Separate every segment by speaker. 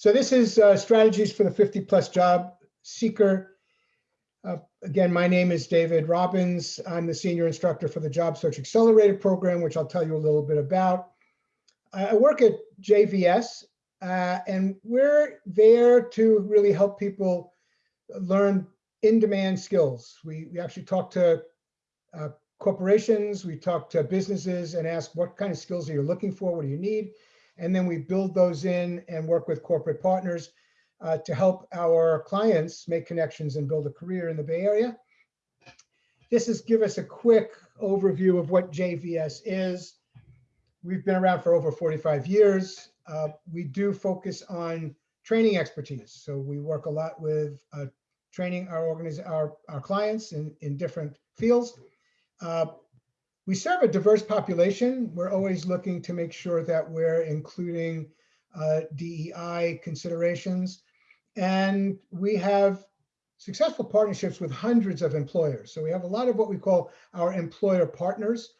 Speaker 1: So this is uh, strategies for the 50 plus job seeker. Uh, again, my name is David Robbins. I'm the senior instructor for the Job Search Accelerator program, which I'll tell you a little bit about. I work at JVS, uh, and we're there to really help people learn in-demand skills. We, we actually talk to uh, corporations, we talk to businesses and ask what kind of skills are you looking for, what do you need? And then we build those in and work with corporate partners uh, to help our clients make connections and build a career in the Bay Area. This is give us a quick overview of what JVS is. We've been around for over 45 years. Uh, we do focus on training expertise. So we work a lot with uh, training our, our, our clients in, in different fields. Uh, we serve a diverse population. We're always looking to make sure that we're including uh, DEI considerations. And we have successful partnerships with hundreds of employers. So we have a lot of what we call our employer partners.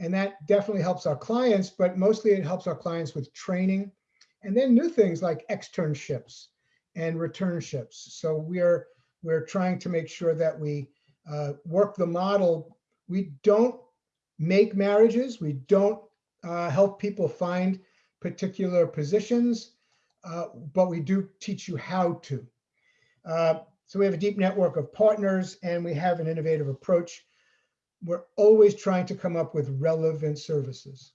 Speaker 1: And that definitely helps our clients, but mostly it helps our clients with training. And then new things like externships and returnships. So we're, we're trying to make sure that we uh, work the model. We don't make marriages. We don't uh, help people find particular positions, uh, but we do teach you how to. Uh, so we have a deep network of partners and we have an innovative approach. We're always trying to come up with relevant services.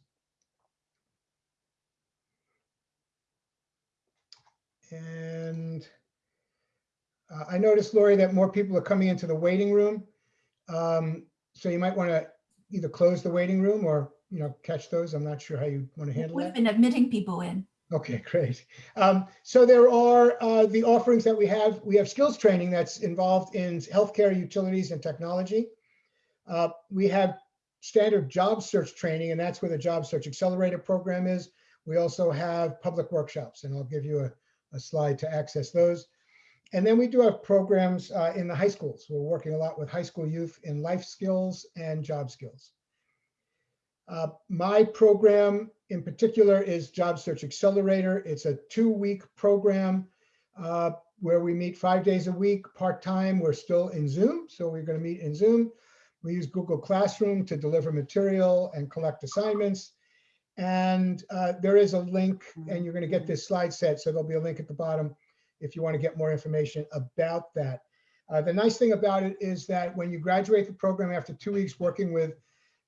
Speaker 1: And uh, I noticed, Lori, that more people are coming into the waiting room. Um, so you might want to either close the waiting room or, you know, catch those. I'm not sure how you want to handle We've that.
Speaker 2: We've been admitting people in.
Speaker 1: Okay, great. Um, so there are uh, the offerings that we have. We have skills training that's involved in healthcare, utilities, and technology. Uh, we have standard job search training, and that's where the Job Search Accelerator program is. We also have public workshops, and I'll give you a, a slide to access those and then we do have programs uh, in the high schools. We're working a lot with high school youth in life skills and job skills. Uh, my program in particular is Job Search Accelerator. It's a two-week program uh, where we meet five days a week, part-time. We're still in Zoom, so we're going to meet in Zoom. We use Google Classroom to deliver material and collect assignments. And uh, there is a link, and you're going to get this slide set, so there'll be a link at the bottom if you want to get more information about that. Uh, the nice thing about it is that when you graduate the program after two weeks working with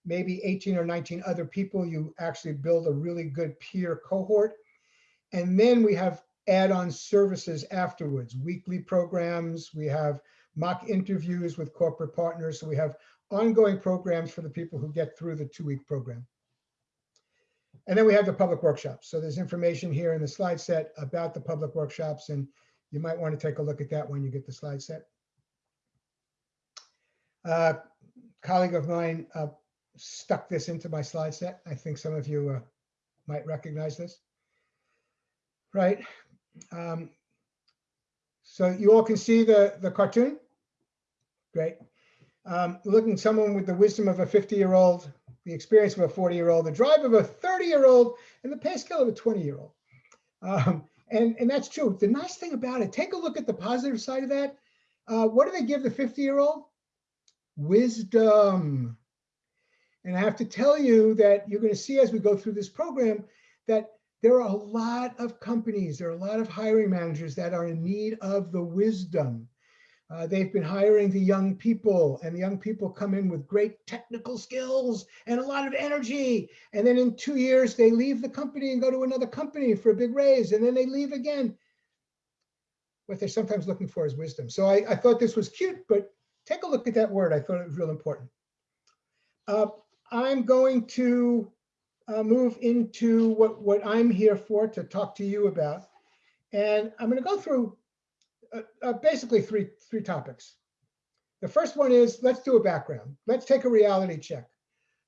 Speaker 1: maybe 18 or 19 other people, you actually build a really good peer cohort. And then we have add-on services afterwards, weekly programs, we have mock interviews with corporate partners. So we have ongoing programs for the people who get through the two-week program. And then we have the public workshops. So there's information here in the slide set about the public workshops, and you might want to take a look at that when you get the slide set. Uh, colleague of mine uh, stuck this into my slide set. I think some of you uh, might recognize this, right? Um, so you all can see the, the cartoon? Great. Um, looking someone with the wisdom of a 50-year-old the experience of a 40 year old, the drive of a 30 year old, and the pay scale of a 20 year old. Um, and, and that's true. The nice thing about it, take a look at the positive side of that. Uh, what do they give the 50 year old? Wisdom. And I have to tell you that you're going to see as we go through this program that there are a lot of companies, there are a lot of hiring managers that are in need of the wisdom uh, they've been hiring the young people and the young people come in with great technical skills and a lot of energy. And then in two years, they leave the company and go to another company for a big raise. And then they leave again. What they're sometimes looking for is wisdom. So I, I thought this was cute, but take a look at that word. I thought it was real important. Uh, I'm going to uh, move into what, what I'm here for to talk to you about. And I'm going to go through uh, uh, basically three, three topics. The first one is let's do a background. Let's take a reality check.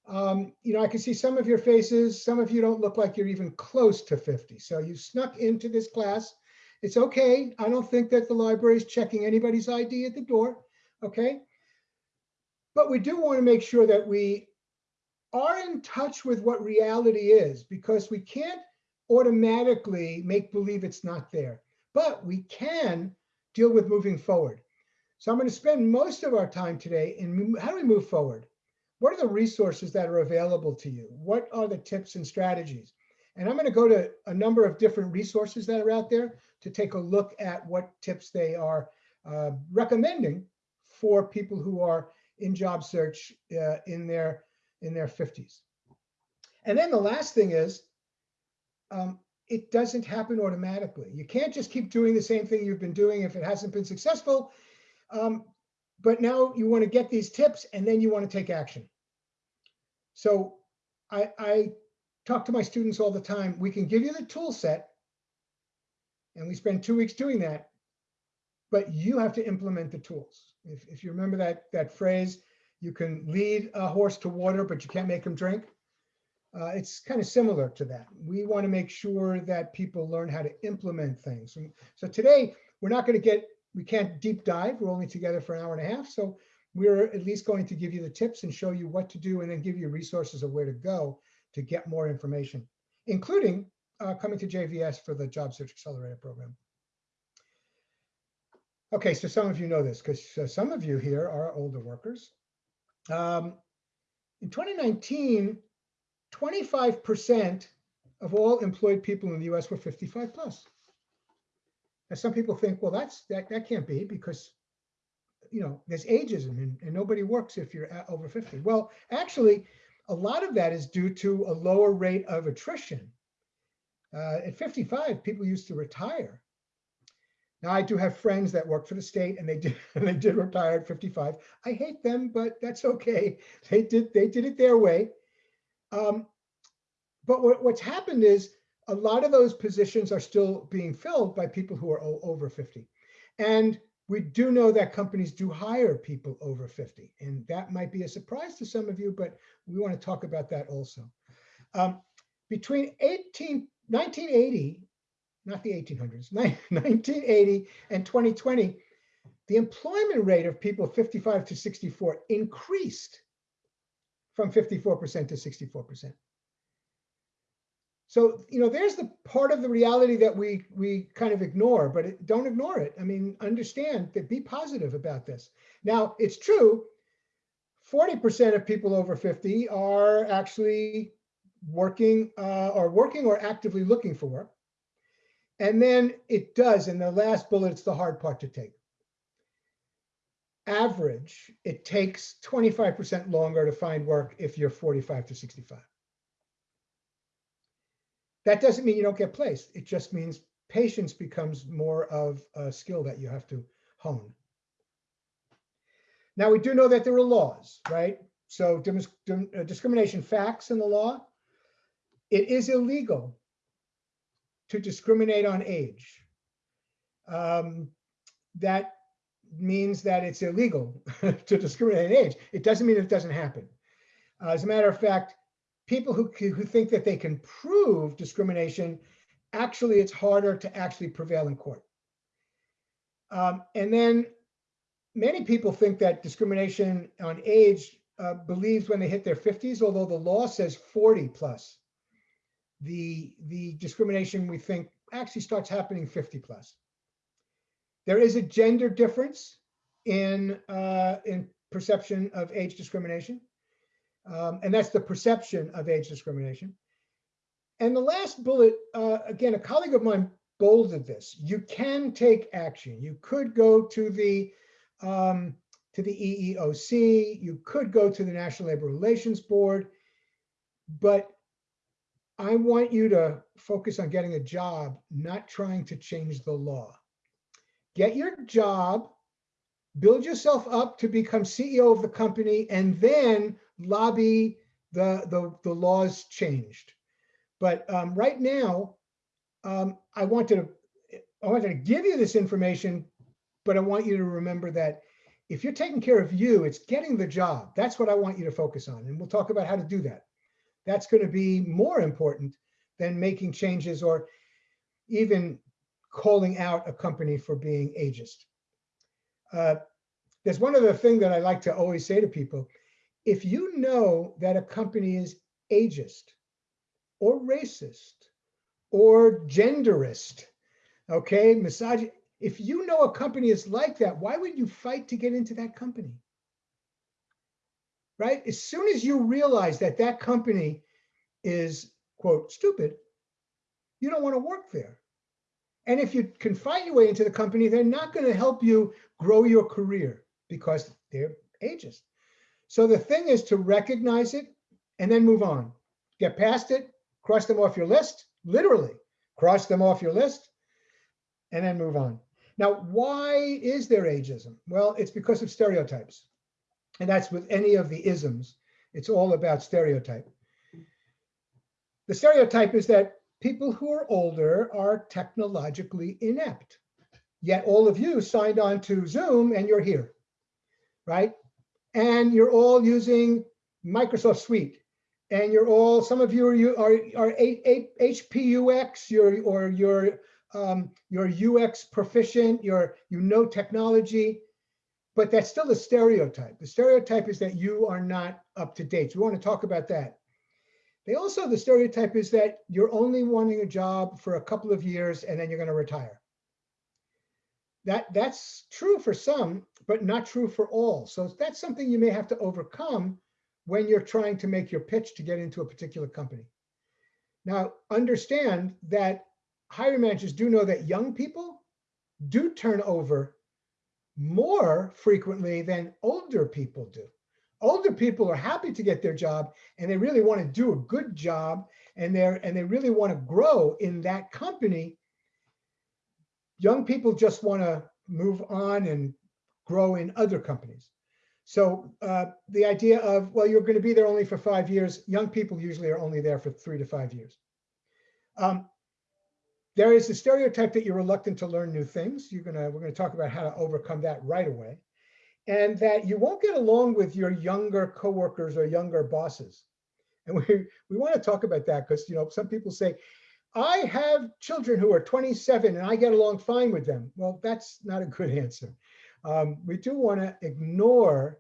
Speaker 1: Um, you know, I can see some of your faces. Some of you don't look like you're even close to 50. So you snuck into this class. It's okay. I don't think that the library is checking anybody's ID at the door. Okay. But we do want to make sure that we are in touch with what reality is because we can't automatically make believe it's not there. But we can deal with moving forward. So I'm going to spend most of our time today in how do we move forward? What are the resources that are available to you? What are the tips and strategies? And I'm going to go to a number of different resources that are out there to take a look at what tips they are uh, recommending for people who are in job search uh, in their in their 50s. And then the last thing is, um, it doesn't happen automatically. You can't just keep doing the same thing you've been doing if it hasn't been successful. Um, but now you want to get these tips and then you want to take action. So I, I talk to my students all the time. We can give you the tool set and we spend two weeks doing that, but you have to implement the tools. If, if you remember that, that phrase, you can lead a horse to water, but you can't make him drink. Uh, it's kind of similar to that. We want to make sure that people learn how to implement things. And so today, we're not going to get, we can't deep dive. We're only together for an hour and a half. So we're at least going to give you the tips and show you what to do and then give you resources of where to go to get more information, including uh, coming to JVS for the Job Search Accelerator program. Okay, so some of you know this because uh, some of you here are older workers. Um, in 2019, 25% of all employed people in the US were 55 plus. Now, some people think, well, that's that, that can't be because you know there's ageism and, and nobody works if you're over 50. Well, actually, a lot of that is due to a lower rate of attrition. Uh, at 55, people used to retire. Now I do have friends that work for the state and they did and they did retire at 55. I hate them, but that's okay. They did they did it their way. Um, but what, what's happened is a lot of those positions are still being filled by people who are over 50. And we do know that companies do hire people over 50. And that might be a surprise to some of you, but we want to talk about that also. Um, between 18, 1980, not the 1800s, 1980 and 2020, the employment rate of people 55 to 64 increased from 54% to 64%. So, you know, there's the part of the reality that we we kind of ignore, but it, don't ignore it. I mean, understand that be positive about this. Now, it's true, 40% of people over 50 are actually working uh, or working or actively looking for work. And then it does, and the last bullet, it's the hard part to take average, it takes 25% longer to find work if you're 45 to 65. That doesn't mean you don't get placed. It just means patience becomes more of a skill that you have to hone. Now, we do know that there are laws, right? So uh, discrimination facts in the law. It is illegal to discriminate on age. Um, that means that it's illegal to discriminate in age. It doesn't mean it doesn't happen. Uh, as a matter of fact, people who, who think that they can prove discrimination, actually it's harder to actually prevail in court. Um, and then many people think that discrimination on age uh, believes when they hit their 50s, although the law says 40 plus, the, the discrimination we think actually starts happening 50 plus. There is a gender difference in, uh, in perception of age discrimination. Um, and that's the perception of age discrimination. And the last bullet, uh, again, a colleague of mine bolded this. You can take action. You could go to the um, to the EEOC. You could go to the National Labor Relations Board, but I want you to focus on getting a job, not trying to change the law get your job, build yourself up to become CEO of the company, and then lobby the, the, the laws changed. But um, right now, um, I wanted to I wanted to give you this information, but I want you to remember that if you're taking care of you, it's getting the job. That's what I want you to focus on. And we'll talk about how to do that. That's going to be more important than making changes or even calling out a company for being ageist. Uh, there's one other thing that I like to always say to people. If you know that a company is ageist or racist or genderist, okay, misogyny, if you know a company is like that, why would you fight to get into that company? Right? As soon as you realize that that company is, quote, stupid, you don't want to work there. And if you can fight your way into the company, they're not going to help you grow your career because they're ageist. So the thing is to recognize it and then move on. Get past it, cross them off your list, literally cross them off your list, and then move on. Now, why is there ageism? Well, it's because of stereotypes. And that's with any of the isms. It's all about stereotype. The stereotype is that people who are older are technologically inept. Yet all of you signed on to Zoom and you're here, right? And you're all using Microsoft Suite. And you're all, some of you are, you are, are HPUX, you're, or you're, um, you're UX proficient, you're, you know technology, but that's still a stereotype. The stereotype is that you are not up to date. So we want to talk about that. They also, the stereotype is that you're only wanting a job for a couple of years and then you're gonna retire. That, that's true for some, but not true for all. So that's something you may have to overcome when you're trying to make your pitch to get into a particular company. Now, understand that hiring managers do know that young people do turn over more frequently than older people do older people are happy to get their job and they really want to do a good job and they're and they really want to grow in that company young people just want to move on and grow in other companies so uh, the idea of well you're going to be there only for five years young people usually are only there for three to five years um, there is the stereotype that you're reluctant to learn new things you're gonna we're going to talk about how to overcome that right away and that you won't get along with your younger coworkers or younger bosses. And we, we want to talk about that because, you know, some people say, I have children who are 27 and I get along fine with them. Well, that's not a good answer. Um, we do want to ignore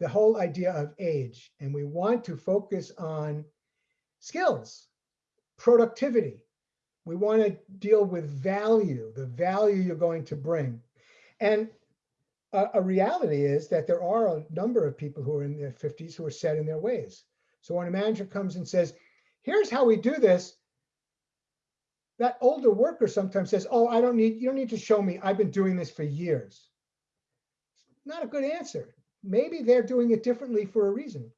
Speaker 1: the whole idea of age and we want to focus on skills, productivity. We want to deal with value, the value you're going to bring. And a, a reality is that there are a number of people who are in their 50s who are set in their ways. So when a manager comes and says, here's how we do this, that older worker sometimes says, oh, I don't need, you don't need to show me, I've been doing this for years. Not a good answer. Maybe they're doing it differently for a reason.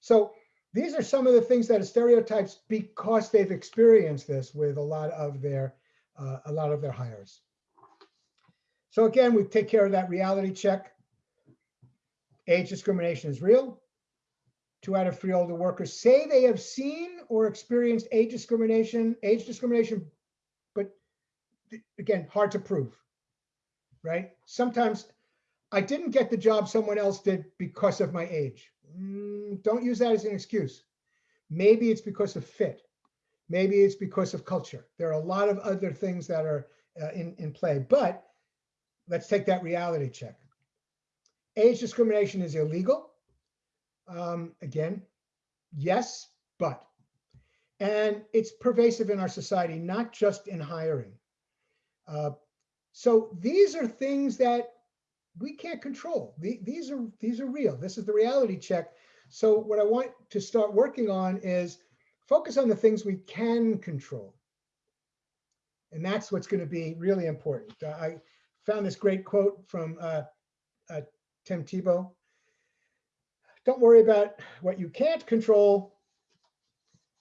Speaker 1: So these are some of the things that are stereotypes because they've experienced this with a lot of their, uh, a lot of their hires. So again, we take care of that reality check. Age discrimination is real. Two out of three older workers say they have seen or experienced age discrimination, age discrimination, but again, hard to prove, right? Sometimes I didn't get the job someone else did because of my age. Mm, don't use that as an excuse. Maybe it's because of fit. Maybe it's because of culture. There are a lot of other things that are uh, in, in play, but let's take that reality check. Age discrimination is illegal. Um, again, yes, but. And it's pervasive in our society, not just in hiring. Uh, so these are things that we can't control. The, these are these are real. This is the reality check. So what I want to start working on is focus on the things we can control. And that's what's going to be really important. I found this great quote from uh, uh, Tim Tebow. Don't worry about what you can't control.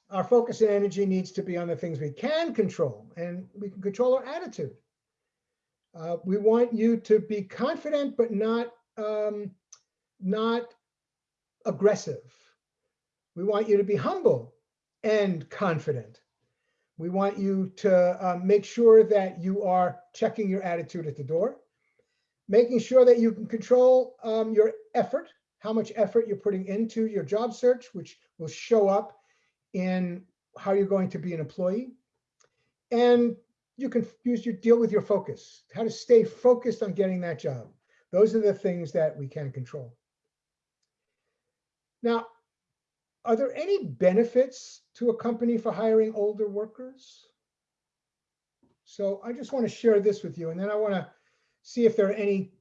Speaker 1: Our focus and energy needs to be on the things we can control, and we can control our attitude. Uh, we want you to be confident, but not um, not aggressive. We want you to be humble and confident. We want you to uh, make sure that you are checking your attitude at the door, making sure that you can control um, your effort, how much effort you're putting into your job search, which will show up in how you're going to be an employee. And you can use your deal with your focus, how to stay focused on getting that job. Those are the things that we can control. Now, are there any benefits to a company for hiring older workers? So I just want to share this with you, and then I want to see if there are any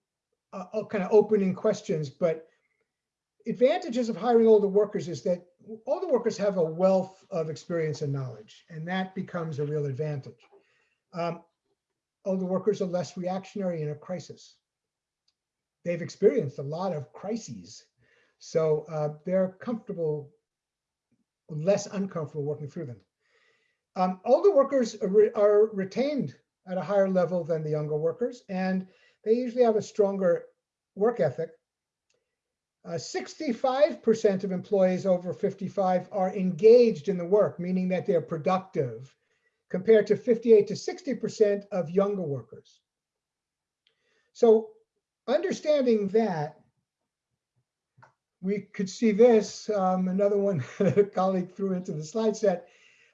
Speaker 1: uh, kind of opening questions. But advantages of hiring older workers is that older workers have a wealth of experience and knowledge, and that becomes a real advantage. Um, older workers are less reactionary in a crisis. They've experienced a lot of crises, so uh, they're comfortable less uncomfortable working through them. Um, older workers are, re are retained at a higher level than the younger workers, and they usually have a stronger work ethic. 65% uh, of employees over 55 are engaged in the work, meaning that they're productive, compared to 58 to 60% of younger workers. So understanding that we could see this, um, another one that a colleague threw into the slide set.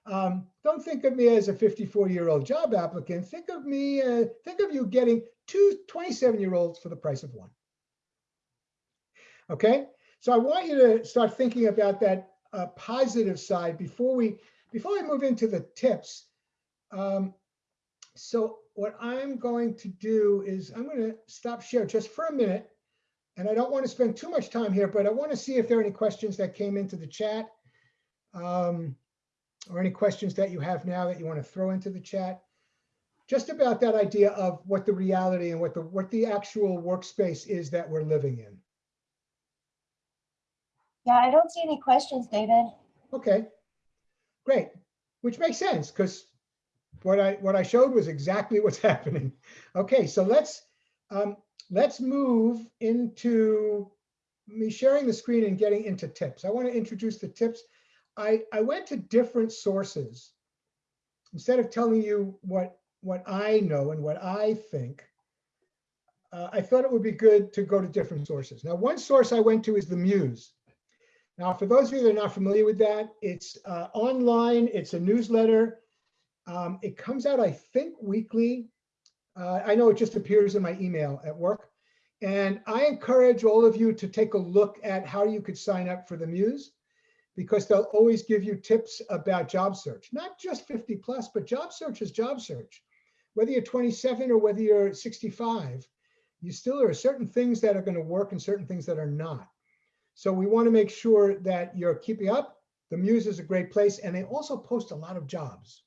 Speaker 1: Um, don't think of me as a 54 year old job applicant. Think of me, uh, think of you getting two 27 year olds for the price of one. Okay, so I want you to start thinking about that uh, positive side before we before we move into the tips. Um, so what I'm going to do is I'm going to stop share just for a minute and I don't want to spend too much time here, but I want to see if there are any questions that came into the chat um, or any questions that you have now that you want to throw into the chat. Just about that idea of what the reality and what the what the actual workspace is that we're living in.
Speaker 2: Yeah, I don't see any questions, David. Okay,
Speaker 1: great. Which makes sense because what I what I showed was exactly what's happening. Okay, so let's um, let's move into me sharing the screen and getting into tips. I want to introduce the tips. I, I went to different sources. Instead of telling you what, what I know and what I think, uh, I thought it would be good to go to different sources. Now, one source I went to is the Muse. Now, for those of you that are not familiar with that, it's uh, online, it's a newsletter. Um, it comes out, I think, weekly. Uh, I know it just appears in my email at work. And I encourage all of you to take a look at how you could sign up for the Muse because they'll always give you tips about job search, not just 50 plus, but job search is job search. Whether you're 27 or whether you're 65, you still there are certain things that are going to work and certain things that are not. So we want to make sure that you're keeping up. The Muse is a great place and they also post a lot of jobs.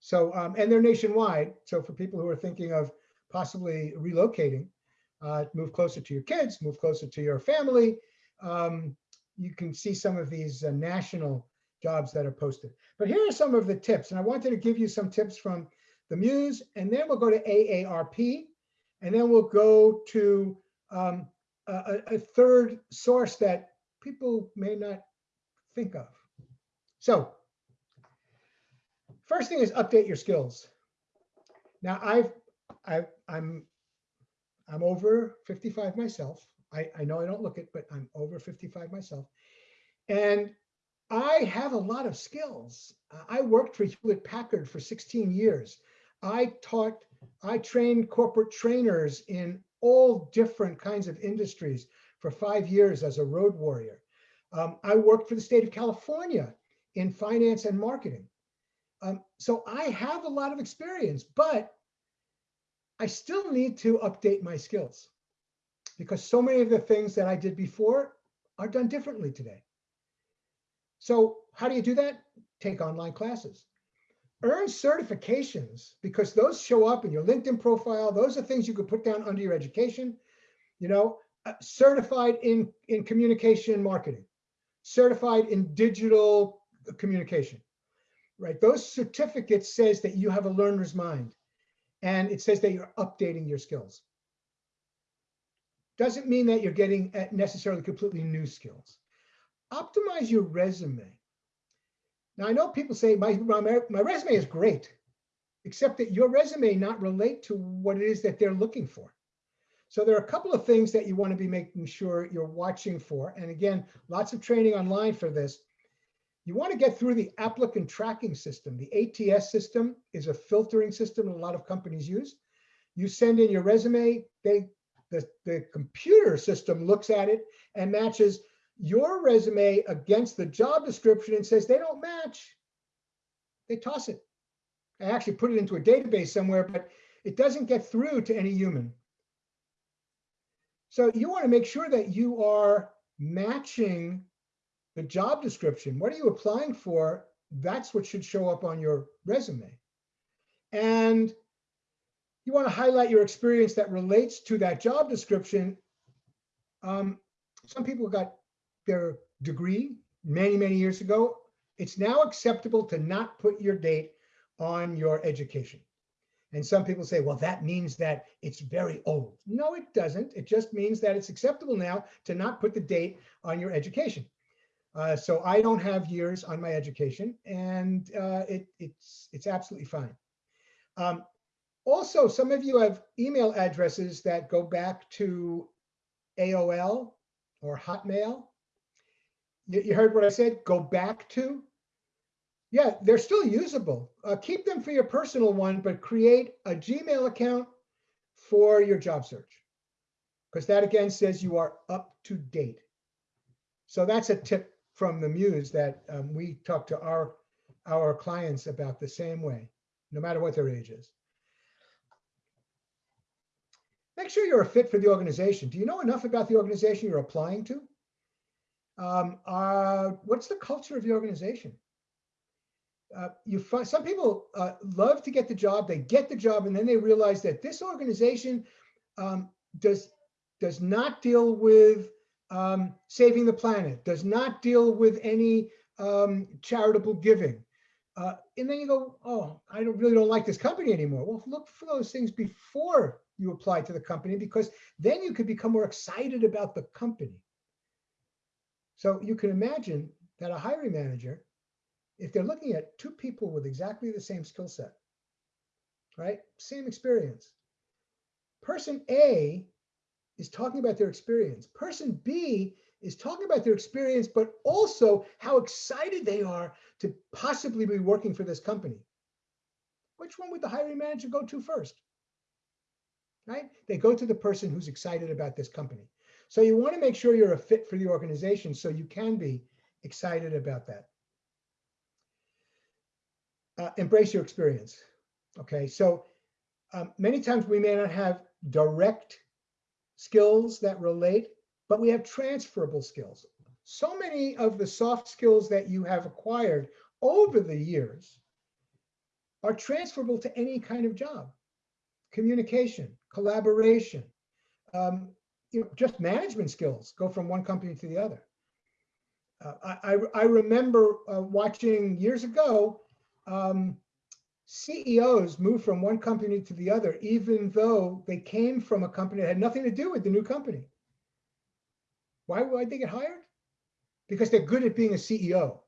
Speaker 1: So, um, and they're nationwide. So for people who are thinking of possibly relocating, uh, move closer to your kids, move closer to your family, um, you can see some of these uh, national jobs that are posted. But here are some of the tips. And I wanted to give you some tips from the Muse, and then we'll go to AARP, and then we'll go to um, a, a third source that people may not think of. So First thing is update your skills. Now I've, i I'm I'm over 55 myself. I, I know I don't look it, but I'm over 55 myself. And I have a lot of skills. I worked for Hewlett Packard for 16 years. I taught, I trained corporate trainers in all different kinds of industries for five years as a road warrior. Um, I worked for the state of California in finance and marketing. Um, so I have a lot of experience, but I still need to update my skills because so many of the things that I did before are done differently today. So how do you do that? Take online classes. Earn certifications because those show up in your LinkedIn profile. Those are things you could put down under your education. You know, uh, certified in, in communication marketing, certified in digital communication, right? Those certificates says that you have a learner's mind and it says that you're updating your skills. Doesn't mean that you're getting necessarily completely new skills. Optimize your resume. Now I know people say my, my, my resume is great, except that your resume not relate to what it is that they're looking for. So there are a couple of things that you want to be making sure you're watching for. And again, lots of training online for this. You want to get through the applicant tracking system. The ATS system is a filtering system a lot of companies use. You send in your resume, they the, the computer system looks at it and matches your resume against the job description and says they don't match. They toss it. I actually put it into a database somewhere, but it doesn't get through to any human. So you want to make sure that you are matching the job description, what are you applying for? That's what should show up on your resume. And you want to highlight your experience that relates to that job description. Um, some people got their degree many, many years ago. It's now acceptable to not put your date on your education. And some people say, well, that means that it's very old. No, it doesn't. It just means that it's acceptable now to not put the date on your education. Uh, so I don't have years on my education, and uh, it, it's it's absolutely fine. Um, also, some of you have email addresses that go back to AOL or Hotmail. You, you heard what I said? Go back to. Yeah, they're still usable. Uh, keep them for your personal one, but create a Gmail account for your job search, because that again says you are up to date. So that's a tip from the muse that um, we talk to our our clients about the same way, no matter what their age is. Make sure you're a fit for the organization. Do you know enough about the organization you're applying to? Um, uh, what's the culture of your organization? Uh, you find some people uh, love to get the job. They get the job, and then they realize that this organization um, does does not deal with um, saving the planet, does not deal with any um, charitable giving. Uh, and then you go, oh, I don't really don't like this company anymore. Well, look for those things before you apply to the company because then you could become more excited about the company. So you can imagine that a hiring manager, if they're looking at two people with exactly the same skill set, right, same experience, person A is talking about their experience. Person B is talking about their experience, but also how excited they are to possibly be working for this company. Which one would the hiring manager go to first? Right? They go to the person who's excited about this company. So you want to make sure you're a fit for the organization so you can be excited about that. Uh, embrace your experience. Okay, so um, many times we may not have direct skills that relate, but we have transferable skills. So many of the soft skills that you have acquired over the years are transferable to any kind of job. Communication, collaboration, um, you know, just management skills go from one company to the other. Uh, I, I, remember uh, watching years ago um, CEOs move from one company to the other, even though they came from a company that had nothing to do with the new company. Why would they get hired? Because they're good at being a CEO.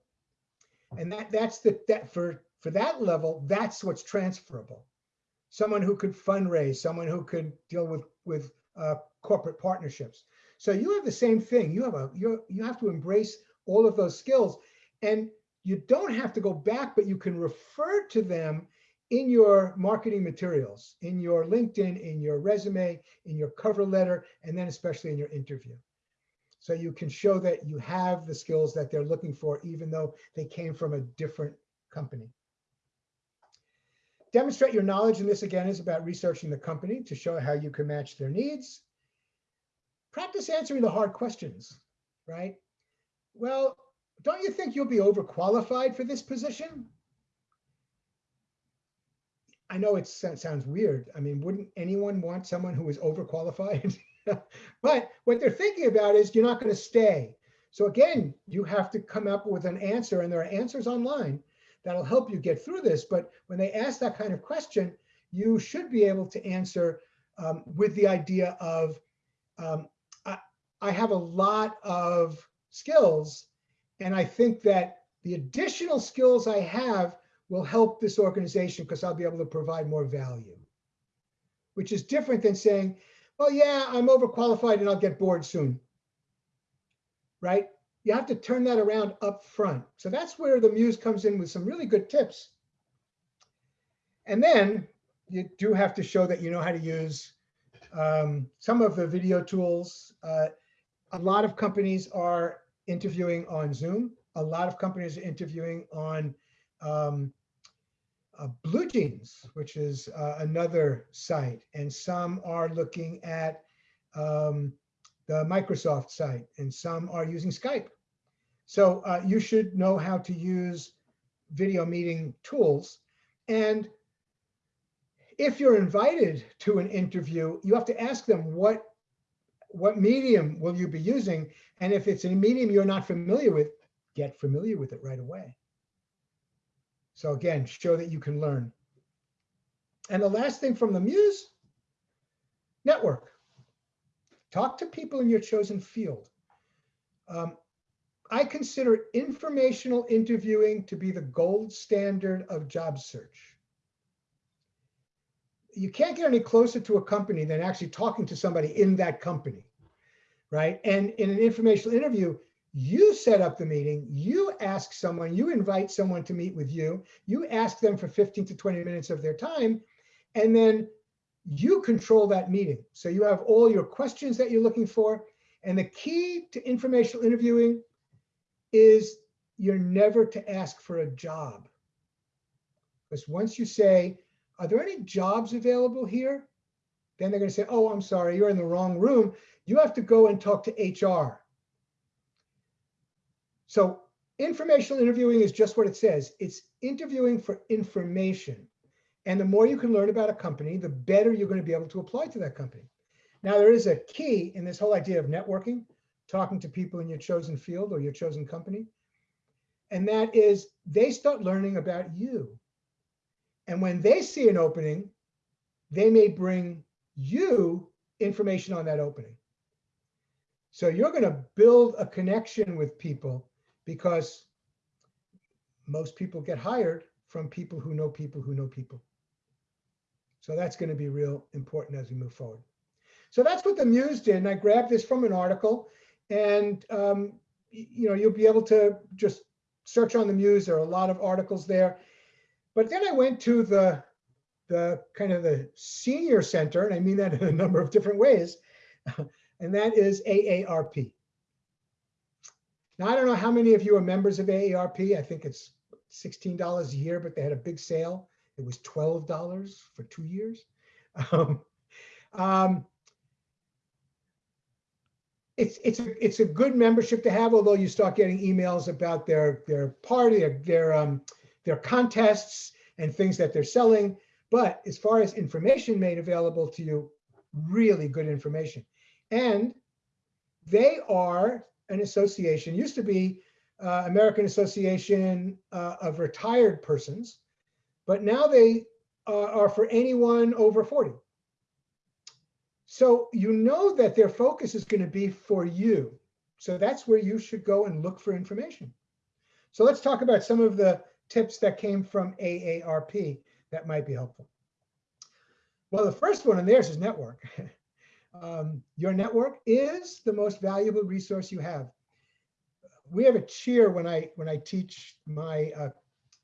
Speaker 1: And that that's the that for for that level, that's what's transferable. Someone who could fundraise, someone who could deal with with uh, corporate partnerships. So you have the same thing. You have a you you have to embrace all of those skills, and you don't have to go back, but you can refer to them in your marketing materials, in your LinkedIn, in your resume, in your cover letter, and then especially in your interview. So you can show that you have the skills that they're looking for, even though they came from a different company. Demonstrate your knowledge, and this again is about researching the company to show how you can match their needs. Practice answering the hard questions, right? Well, don't you think you'll be overqualified for this position? I know it sounds weird. I mean, wouldn't anyone want someone who is overqualified? but what they're thinking about is you're not going to stay. So again, you have to come up with an answer, and there are answers online that'll help you get through this. But when they ask that kind of question, you should be able to answer um, with the idea of, um, I, I have a lot of skills and I think that the additional skills I have will help this organization because I'll be able to provide more value, which is different than saying, well, oh, yeah, I'm overqualified and I'll get bored soon, right? You have to turn that around up front. So that's where the Muse comes in with some really good tips. And then you do have to show that you know how to use um, some of the video tools. Uh, a lot of companies are interviewing on Zoom. A lot of companies are interviewing on um, uh, BlueJeans, which is uh, another site, and some are looking at um, the Microsoft site, and some are using Skype. So uh, you should know how to use video meeting tools. And if you're invited to an interview, you have to ask them what what medium will you be using? And if it's a medium you're not familiar with, get familiar with it right away. So again, show that you can learn. And the last thing from the muse, network. Talk to people in your chosen field. Um, I consider informational interviewing to be the gold standard of job search you can't get any closer to a company than actually talking to somebody in that company, right? And in an informational interview, you set up the meeting, you ask someone, you invite someone to meet with you, you ask them for 15 to 20 minutes of their time, and then you control that meeting. So you have all your questions that you're looking for. And the key to informational interviewing is you're never to ask for a job. Because once you say, are there any jobs available here? Then they're going to say, oh, I'm sorry, you're in the wrong room. You have to go and talk to HR. So informational interviewing is just what it says. It's interviewing for information. And the more you can learn about a company, the better you're going to be able to apply to that company. Now, there is a key in this whole idea of networking, talking to people in your chosen field or your chosen company. And that is they start learning about you. And when they see an opening, they may bring you information on that opening. So you're going to build a connection with people because most people get hired from people who know people who know people. So that's going to be real important as we move forward. So that's what the Muse did. And I grabbed this from an article and um, you know, you'll be able to just search on the Muse. There are a lot of articles there. But then I went to the, the kind of the senior center, and I mean that in a number of different ways, and that is AARP. Now, I don't know how many of you are members of AARP. I think it's $16 a year, but they had a big sale. It was $12 for two years. Um, um, it's it's a, it's a good membership to have, although you start getting emails about their their party, their, their um, their contests and things that they're selling. But as far as information made available to you, really good information. And they are an association, used to be uh, American Association uh, of Retired Persons, but now they uh, are for anyone over 40. So you know that their focus is going to be for you. So that's where you should go and look for information. So let's talk about some of the tips that came from AARP that might be helpful? Well, the first one in theirs is network. um, your network is the most valuable resource you have. We have a cheer when I when I teach my uh,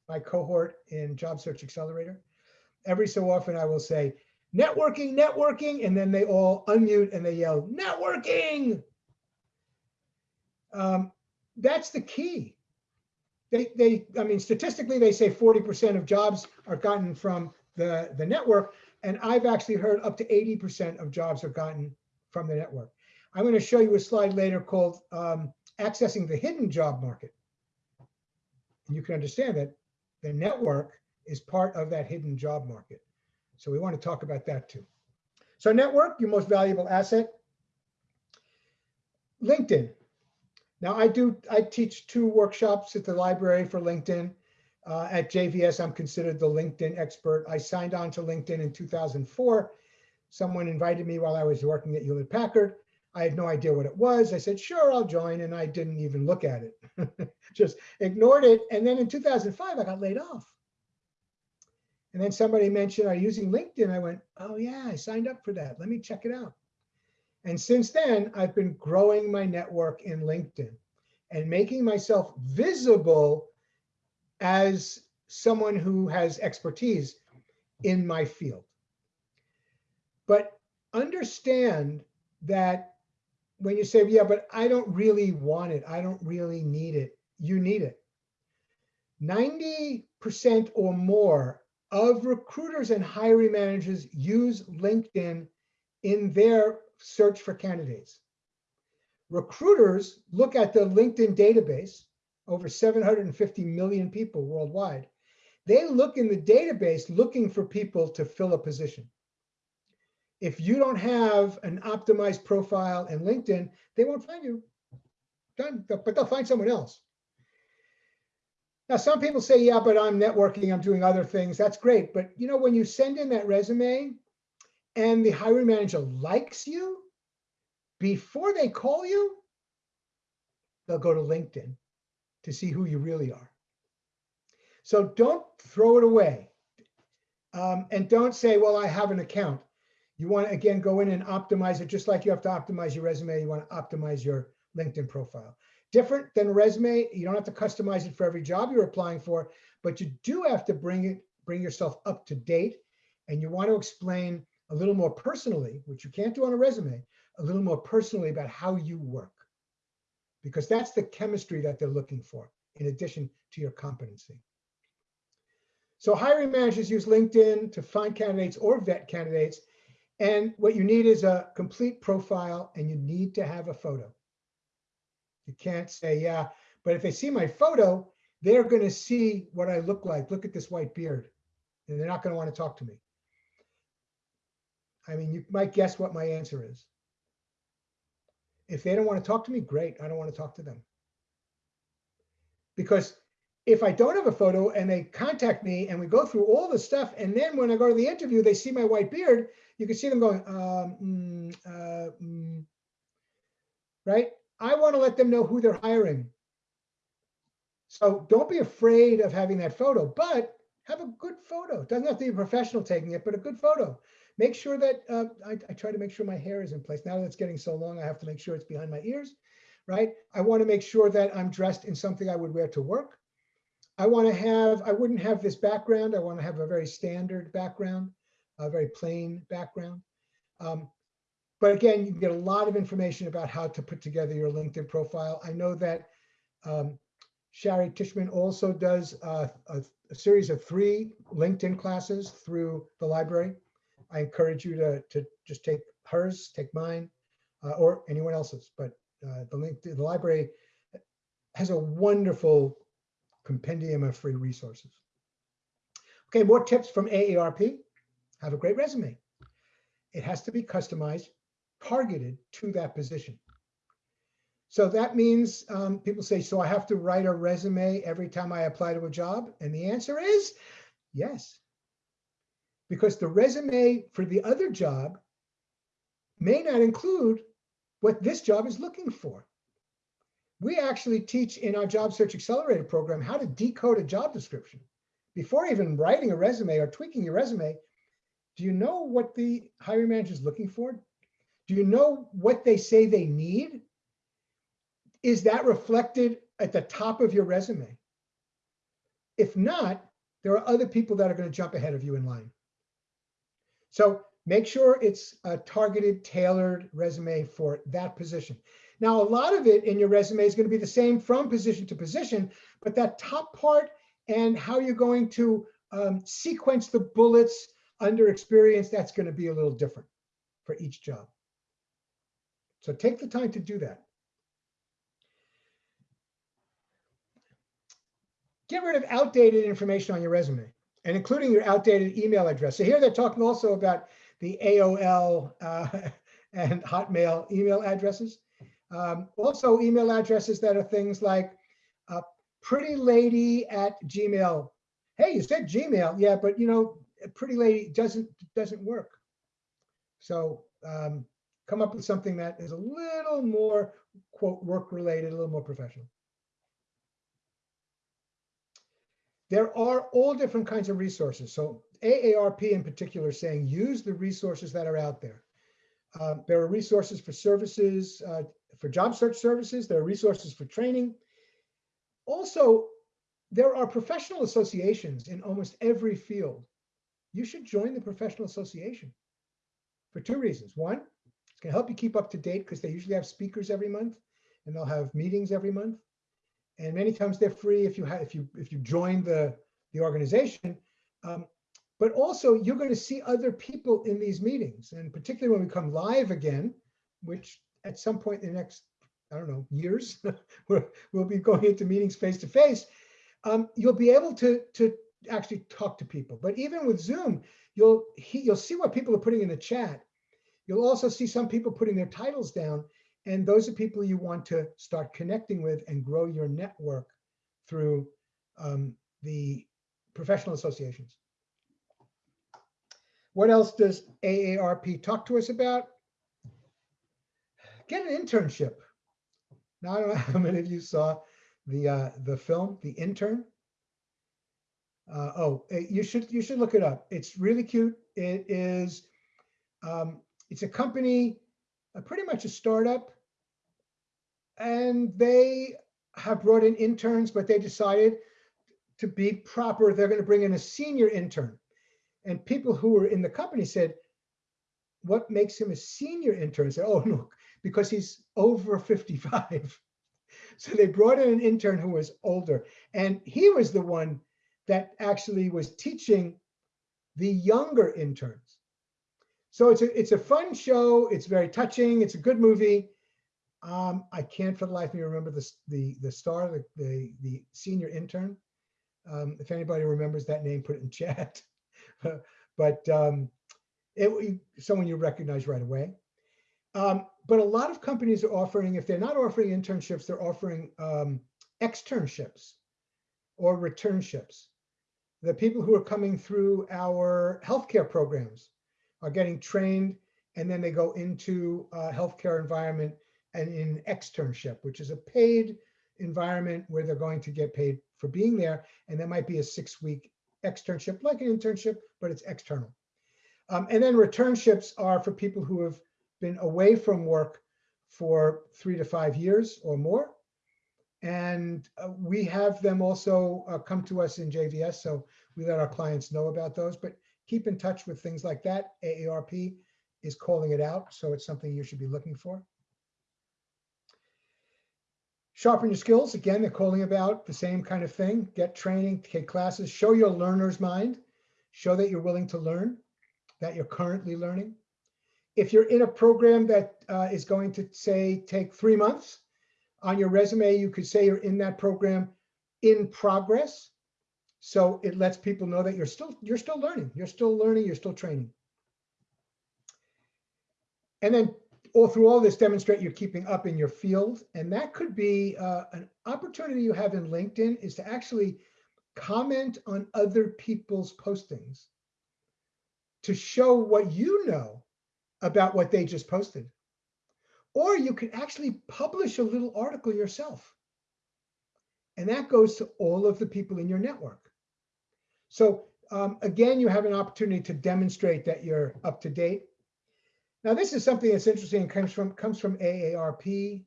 Speaker 1: my cohort in Job Search Accelerator. Every so often I will say, networking, networking, and then they all unmute and they yell, networking. Um, that's the key they, they, I mean, statistically, they say 40% of jobs are gotten from the, the network. And I've actually heard up to 80% of jobs are gotten from the network. I'm going to show you a slide later called um, accessing the hidden job market. And you can understand that the network is part of that hidden job market. So we want to talk about that too. So network, your most valuable asset. LinkedIn, now I do, I teach two workshops at the library for LinkedIn. Uh, at JVS, I'm considered the LinkedIn expert. I signed on to LinkedIn in 2004. Someone invited me while I was working at Hewlett Packard. I had no idea what it was. I said, sure, I'll join. And I didn't even look at it, just ignored it. And then in 2005, I got laid off. And then somebody mentioned, are using LinkedIn? I went, oh yeah, I signed up for that. Let me check it out. And since then, I've been growing my network in LinkedIn and making myself visible as someone who has expertise in my field. But understand that when you say, yeah, but I don't really want it, I don't really need it, you need it. 90% or more of recruiters and hiring managers use LinkedIn in their search for candidates. Recruiters look at the LinkedIn database, over 750 million people worldwide. They look in the database looking for people to fill a position. If you don't have an optimized profile in LinkedIn, they won't find you. Done, but they'll find someone else. Now, some people say, yeah, but I'm networking, I'm doing other things. That's great. But you know, when you send in that resume, and the hiring manager likes you, before they call you, they'll go to LinkedIn to see who you really are. So don't throw it away. Um, and don't say, well, I have an account. You want to, again, go in and optimize it just like you have to optimize your resume. You want to optimize your LinkedIn profile. Different than resume, you don't have to customize it for every job you're applying for, but you do have to bring it, bring yourself up to date. And you want to explain a little more personally, which you can't do on a resume, a little more personally about how you work, because that's the chemistry that they're looking for in addition to your competency. So hiring managers use LinkedIn to find candidates or vet candidates. And what you need is a complete profile and you need to have a photo. You can't say, yeah, but if they see my photo, they're going to see what I look like. Look at this white beard. And they're not going to want to talk to me. I mean, you might guess what my answer is. If they don't want to talk to me, great. I don't want to talk to them. Because if I don't have a photo and they contact me and we go through all the stuff, and then when I go to the interview, they see my white beard, you can see them going, um, mm, uh, mm. right? I want to let them know who they're hiring. So don't be afraid of having that photo, but have a good photo. It doesn't have to be a professional taking it, but a good photo. Make sure that uh, I, I try to make sure my hair is in place. Now that it's getting so long, I have to make sure it's behind my ears, right? I want to make sure that I'm dressed in something I would wear to work. I want to have, I wouldn't have this background. I want to have a very standard background, a very plain background. Um, but again, you get a lot of information about how to put together your LinkedIn profile. I know that um, Shari Tishman also does uh, a, a, series of three LinkedIn classes through the library. I encourage you to, to just take hers, take mine, uh, or anyone else's. But uh, the link to the library has a wonderful compendium of free resources. Okay, more tips from AARP. Have a great resume. It has to be customized, targeted to that position. So that means um, people say, so I have to write a resume every time I apply to a job? And the answer is yes because the resume for the other job may not include what this job is looking for. We actually teach in our Job Search Accelerator program how to decode a job description. Before even writing a resume or tweaking your resume, do you know what the hiring manager is looking for? Do you know what they say they need? Is that reflected at the top of your resume? If not, there are other people that are going to jump ahead of you in line. So make sure it's a targeted, tailored resume for that position. Now, a lot of it in your resume is going to be the same from position to position, but that top part and how you're going to um, sequence the bullets under experience, that's going to be a little different for each job. So take the time to do that. Get rid of outdated information on your resume and including your outdated email address. So here they're talking also about the AOL uh, and Hotmail email addresses. Um, also email addresses that are things like uh, pretty lady at Gmail. Hey, you said Gmail. Yeah, but you know, pretty lady doesn't doesn't work. So um, come up with something that is a little more quote work related, a little more professional. There are all different kinds of resources. So AARP in particular saying use the resources that are out there. Uh, there are resources for services, uh, for job search services. There are resources for training. Also, there are professional associations in almost every field. You should join the professional association for two reasons. One, it's going to help you keep up to date because they usually have speakers every month and they'll have meetings every month and many times they're free if you have if you if you join the the organization. Um, but also you're going to see other people in these meetings, and particularly when we come live again, which at some point in the next I don't know years we'll be going into meetings face to face. Um, you'll be able to to actually talk to people. But even with Zoom, you'll he, you'll see what people are putting in the chat. You'll also see some people putting their titles down, and those are people you want to start connecting with and grow your network through um, the professional associations. What else does AARP talk to us about? Get an internship. Now, I don't know how many of you saw the uh, the film, The Intern. Uh, oh, eh, you should you should look it up. It's really cute. It is um, it's a company, uh, pretty much a startup and they have brought in interns, but they decided to be proper, they're going to bring in a senior intern. And people who were in the company said, what makes him a senior intern? I said, oh, look, because he's over 55. so they brought in an intern who was older. And he was the one that actually was teaching the younger interns. So it's a, it's a fun show. It's very touching. It's a good movie. Um, I can't for the life of me remember the the the star, the the, the senior intern. Um, if anybody remembers that name, put it in chat. but um, it someone you recognize right away. Um, but a lot of companies are offering, if they're not offering internships, they're offering um, externships or returnships. The people who are coming through our healthcare programs are getting trained and then they go into a healthcare environment and in externship, which is a paid environment where they're going to get paid for being there. And that might be a six week externship, like an internship, but it's external. Um, and then returnships are for people who have been away from work for three to five years or more. And uh, we have them also uh, come to us in JVS, so we let our clients know about those. But keep in touch with things like that. AARP is calling it out, so it's something you should be looking for. Sharpen your skills. Again, they're calling about the same kind of thing. Get training, take classes, show your learner's mind. Show that you're willing to learn, that you're currently learning. If you're in a program that uh, is going to say take three months, on your resume, you could say you're in that program in progress. So it lets people know that you're still you're still learning, you're still learning, you're still training. And then all through all this, demonstrate you're keeping up in your field. And that could be uh, an opportunity you have in LinkedIn is to actually comment on other people's postings to show what you know about what they just posted. Or you could actually publish a little article yourself. And that goes to all of the people in your network. So um, again, you have an opportunity to demonstrate that you're up to date. Now, this is something that's interesting and comes from, comes from AARP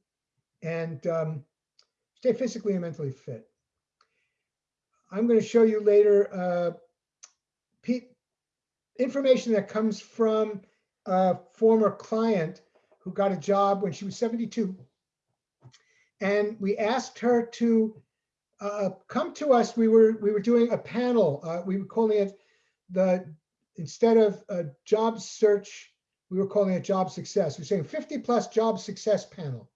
Speaker 1: and um, stay physically and mentally fit. I'm going to show you later uh, information that comes from a former client who got a job when she was 72. And we asked her to uh, come to us. We were we were doing a panel. Uh, we were calling it the instead of a job search we were calling it job success. We are saying 50 plus job success panel.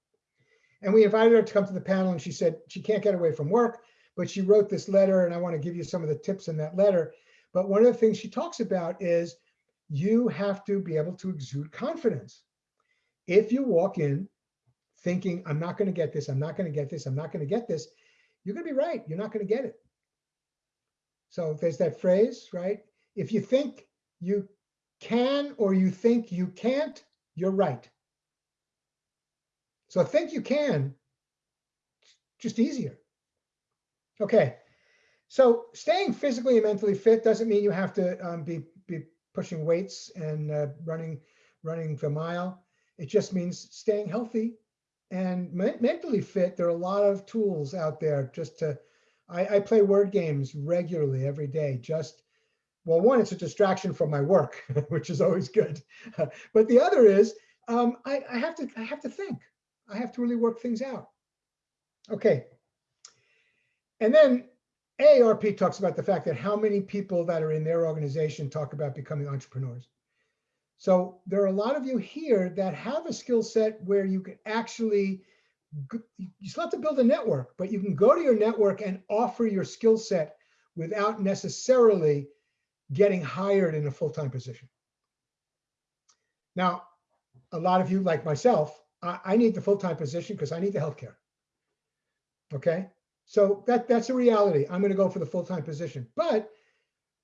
Speaker 1: And we invited her to come to the panel and she said she can't get away from work, but she wrote this letter and I wanna give you some of the tips in that letter. But one of the things she talks about is you have to be able to exude confidence. If you walk in thinking, I'm not gonna get this, I'm not gonna get this, I'm not gonna get this, you're gonna be right, you're not gonna get it. So there's that phrase, right? If you think you can or you think you can't, you're right. So think you can, just easier. Okay, so staying physically and mentally fit doesn't mean you have to um, be, be pushing weights and uh, running, running the mile. It just means staying healthy and me mentally fit. There are a lot of tools out there just to, I, I play word games regularly every day, just well, one, it's a distraction from my work, which is always good. but the other is um, I, I, have to I have to think. I have to really work things out. Okay. And then AARP talks about the fact that how many people that are in their organization talk about becoming entrepreneurs. So there are a lot of you here that have a skill set where you can actually, you still have to build a network, but you can go to your network and offer your skill set without necessarily getting hired in a full-time position. Now, a lot of you like myself, I, I need the full-time position because I need the healthcare. Okay, so that that's a reality. I'm going to go for the full-time position. But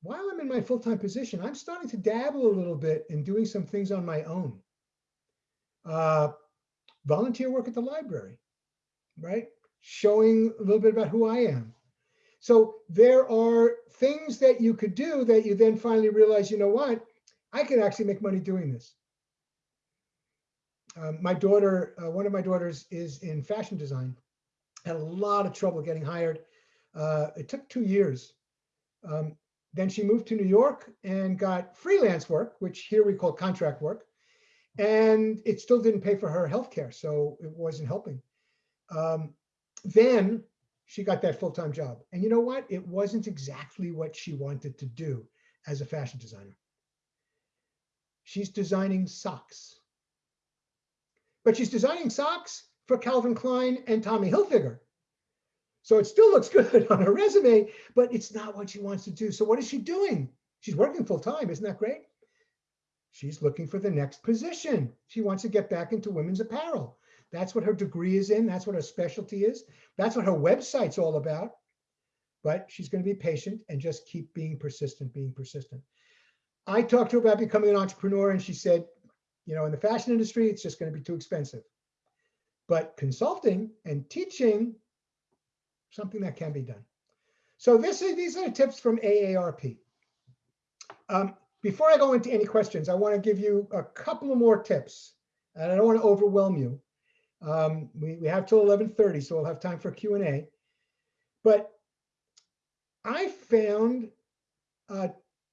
Speaker 1: while I'm in my full-time position, I'm starting to dabble a little bit in doing some things on my own. Uh, volunteer work at the library, right? Showing a little bit about who I am. So there are things that you could do that you then finally realize, you know what, I could actually make money doing this. Um, my daughter, uh, one of my daughters is in fashion design, had a lot of trouble getting hired. Uh, it took two years. Um, then she moved to New York and got freelance work, which here we call contract work. And it still didn't pay for her health care, so it wasn't helping. Um, then she got that full-time job. And you know what? It wasn't exactly what she wanted to do as a fashion designer. She's designing socks. But she's designing socks for Calvin Klein and Tommy Hilfiger. So it still looks good on her resume, but it's not what she wants to do. So what is she doing? She's working full time. Isn't that great? She's looking for the next position. She wants to get back into women's apparel. That's what her degree is in. That's what her specialty is. That's what her website's all about. But she's going to be patient and just keep being persistent, being persistent. I talked to her about becoming an entrepreneur and she said, you know, in the fashion industry, it's just going to be too expensive. But consulting and teaching, something that can be done. So this is, these are tips from AARP. Um, before I go into any questions, I want to give you a couple of more tips. And I don't want to overwhelm you. Um, we, we have till 11.30, so we'll have time for Q&A. But I found uh,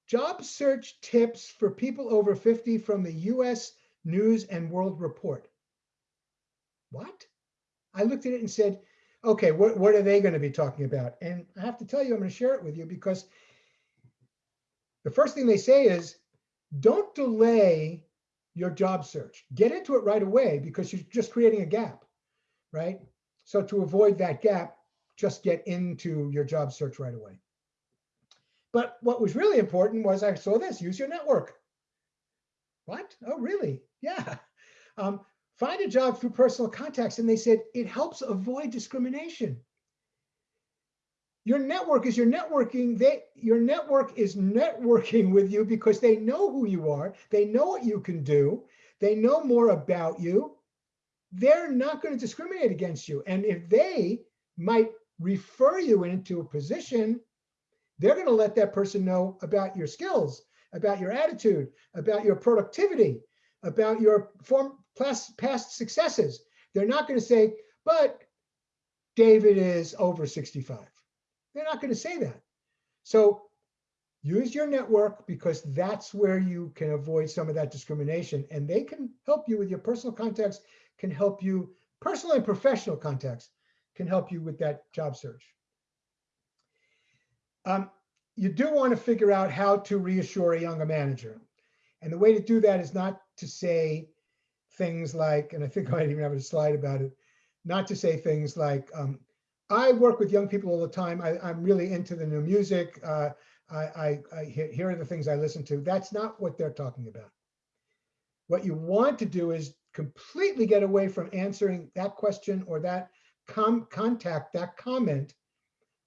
Speaker 1: job search tips for people over 50 from the US News and World Report. What? I looked at it and said, okay, what, what are they going to be talking about? And I have to tell you, I'm going to share it with you because the first thing they say is don't delay your job search. Get into it right away because you're just creating a gap, right? So to avoid that gap, just get into your job search right away. But what was really important was I saw this, use your network. What? Oh, really? Yeah. Um, find a job through personal contacts. And they said, it helps avoid discrimination your network is your networking. They, your network is networking with you because they know who you are. They know what you can do. They know more about you. They're not going to discriminate against you. And if they might refer you into a position, they're going to let that person know about your skills, about your attitude, about your productivity, about your form, past, past successes. They're not going to say, but David is over 65. They're not going to say that. So use your network because that's where you can avoid some of that discrimination. And they can help you with your personal contacts, can help you, personal and professional contacts, can help you with that job search. Um, you do want to figure out how to reassure a younger manager. And the way to do that is not to say things like, and I think I even have a slide about it, not to say things like, um, I work with young people all the time. I, am really into the new music. Uh, I, I, I, here are the things I listen to. That's not what they're talking about. What you want to do is completely get away from answering that question or that com contact, that comment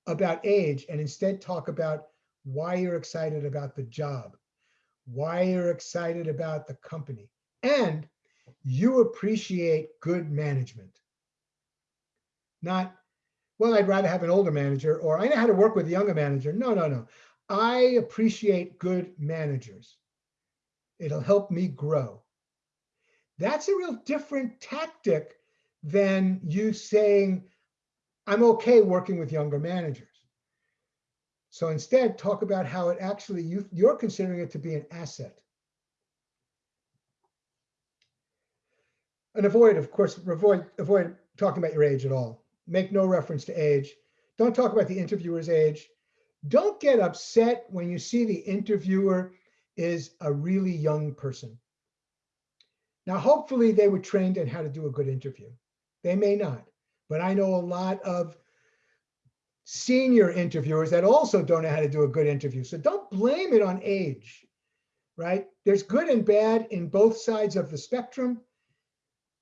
Speaker 1: about age, and instead talk about why you're excited about the job, why you're excited about the company, and you appreciate good management. Not well, I'd rather have an older manager or I know how to work with a younger manager. No, no, no. I appreciate good managers. It'll help me grow. That's a real different tactic than you saying, I'm okay working with younger managers. So instead, talk about how it actually, you, you're considering it to be an asset. And avoid, of course, avoid, avoid talking about your age at all make no reference to age. Don't talk about the interviewer's age. Don't get upset when you see the interviewer is a really young person. Now, hopefully they were trained in how to do a good interview. They may not, but I know a lot of senior interviewers that also don't know how to do a good interview. So don't blame it on age, right? There's good and bad in both sides of the spectrum.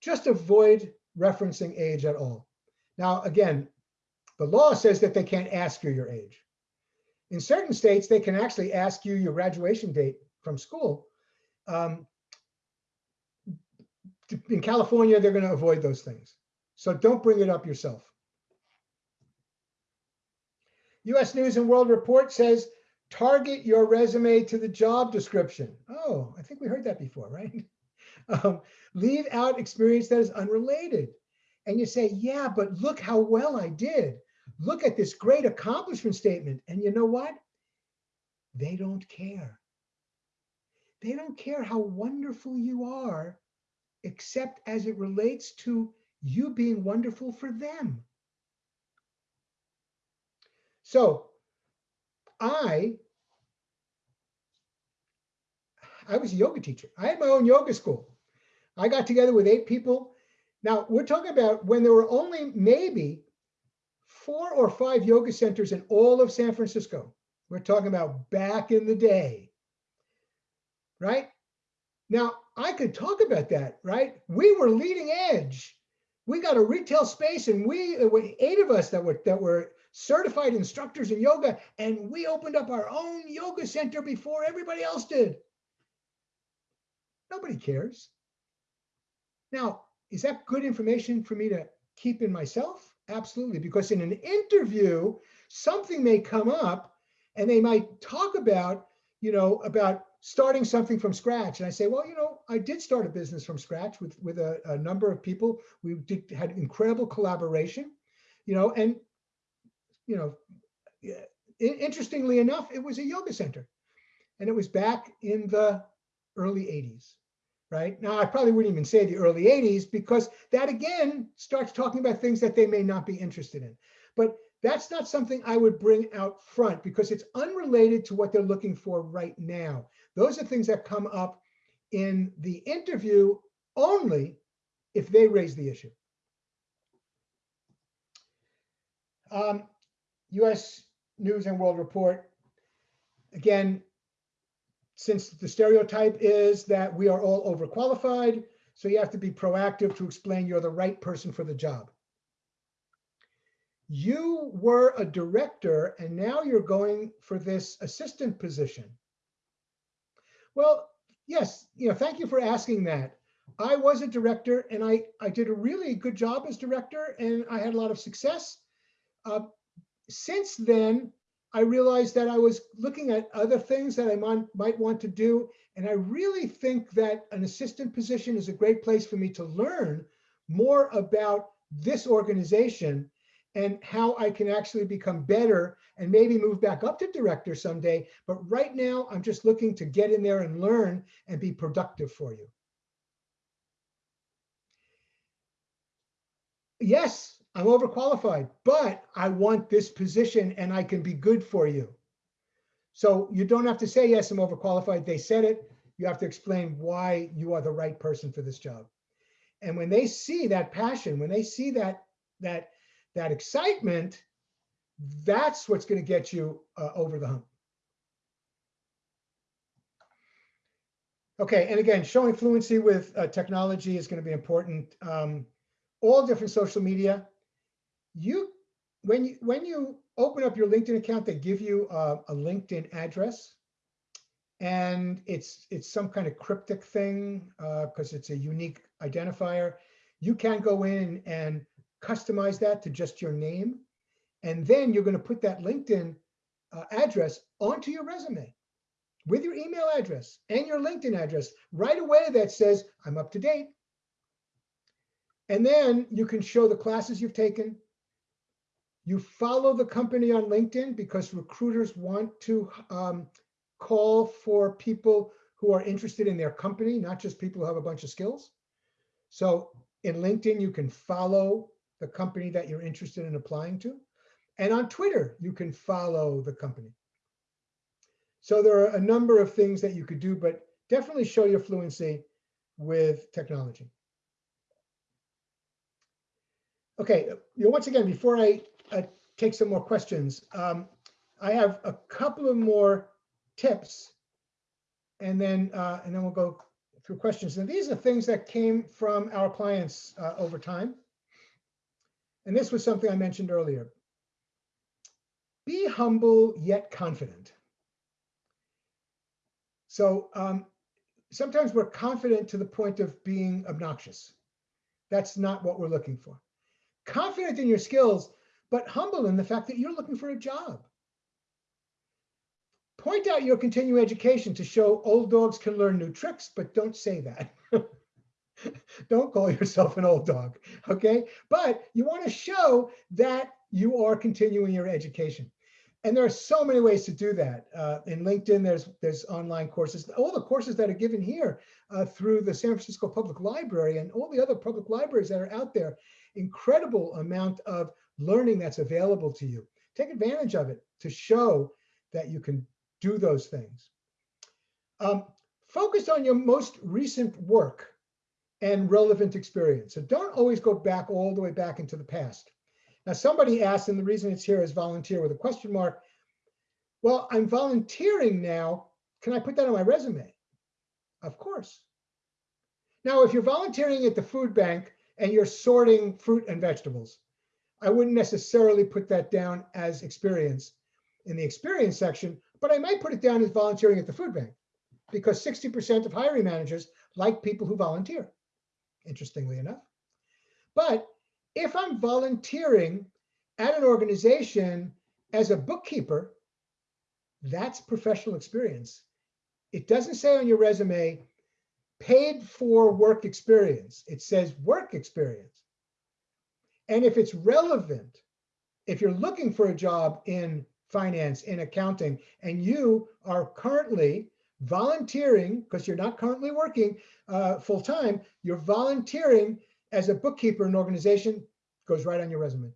Speaker 1: Just avoid referencing age at all. Now, again, the law says that they can't ask you your age. In certain states, they can actually ask you your graduation date from school. Um, in California, they're going to avoid those things. So don't bring it up yourself. US News and World Report says, target your resume to the job description. Oh, I think we heard that before, right? Um, leave out experience that is unrelated and you say, yeah, but look how well I did. Look at this great accomplishment statement. And you know what? They don't care. They don't care how wonderful you are, except as it relates to you being wonderful for them. So I I was a yoga teacher. I had my own yoga school. I got together with eight people now, we're talking about when there were only maybe four or five yoga centers in all of San Francisco. We're talking about back in the day, right? Now, I could talk about that, right? We were leading edge. We got a retail space and we, uh, were eight of us that were, that were certified instructors in yoga, and we opened up our own yoga center before everybody else did. Nobody cares. Now, is that good information for me to keep in myself? Absolutely, because in an interview, something may come up and they might talk about, you know, about starting something from scratch. And I say, well, you know, I did start a business from scratch with, with a, a number of people. We did, had incredible collaboration, you know, and, you know, interestingly enough, it was a yoga center. And it was back in the early 80s right? Now, I probably wouldn't even say the early 80s because that again starts talking about things that they may not be interested in. But that's not something I would bring out front because it's unrelated to what they're looking for right now. Those are things that come up in the interview only if they raise the issue. Um, US News and World Report. Again, since the stereotype is that we are all overqualified, so you have to be proactive to explain you're the right person for the job. You were a director and now you're going for this assistant position. Well, yes, you know, thank you for asking that. I was a director and I, I did a really good job as director and I had a lot of success. Uh, since then, I realized that I was looking at other things that I might, want to do. And I really think that an assistant position is a great place for me to learn more about this organization and how I can actually become better and maybe move back up to director someday. But right now, I'm just looking to get in there and learn and be productive for you. Yes, I'm overqualified, but I want this position and I can be good for you. So you don't have to say, yes, I'm overqualified. They said it. You have to explain why you are the right person for this job. And when they see that passion, when they see that, that, that excitement, that's what's going to get you uh, over the hump. Okay, and again, showing fluency with uh, technology is going to be important. Um, all different social media, you when you when you open up your LinkedIn account, they give you a, a LinkedIn address, and it's it's some kind of cryptic thing because uh, it's a unique identifier. You can go in and customize that to just your name, and then you're going to put that LinkedIn uh, address onto your resume with your email address and your LinkedIn address right away that says, I'm up to date. And then you can show the classes you've taken, you follow the company on LinkedIn because recruiters want to um, call for people who are interested in their company, not just people who have a bunch of skills. So in LinkedIn, you can follow the company that you're interested in applying to. And on Twitter, you can follow the company. So there are a number of things that you could do, but definitely show your fluency with technology. Okay, you know, once again, before I uh, take some more questions. Um, I have a couple of more tips, and then uh, and then we'll go through questions. And these are things that came from our clients uh, over time. And this was something I mentioned earlier. Be humble yet confident. So um, sometimes we're confident to the point of being obnoxious. That's not what we're looking for. Confident in your skills but humble in the fact that you're looking for a job. Point out your continuing education to show old dogs can learn new tricks, but don't say that. don't call yourself an old dog, okay? But you wanna show that you are continuing your education. And there are so many ways to do that. Uh, in LinkedIn, there's there's online courses. All the courses that are given here uh, through the San Francisco Public Library and all the other public libraries that are out there, incredible amount of learning that's available to you. Take advantage of it to show that you can do those things. Um, focus on your most recent work and relevant experience. So don't always go back all the way back into the past. Now, somebody asked, and the reason it's here is volunteer with a question mark. Well, I'm volunteering now. Can I put that on my resume? Of course. Now, if you're volunteering at the food bank and you're sorting fruit and vegetables, I wouldn't necessarily put that down as experience in the experience section, but I might put it down as volunteering at the food bank because 60% of hiring managers like people who volunteer, interestingly enough. But if I'm volunteering at an organization as a bookkeeper, that's professional experience. It doesn't say on your resume paid for work experience. It says work experience. And if it's relevant, if you're looking for a job in finance, in accounting, and you are currently volunteering, because you're not currently working uh, full time, you're volunteering as a bookkeeper in an organization, goes right on your resume.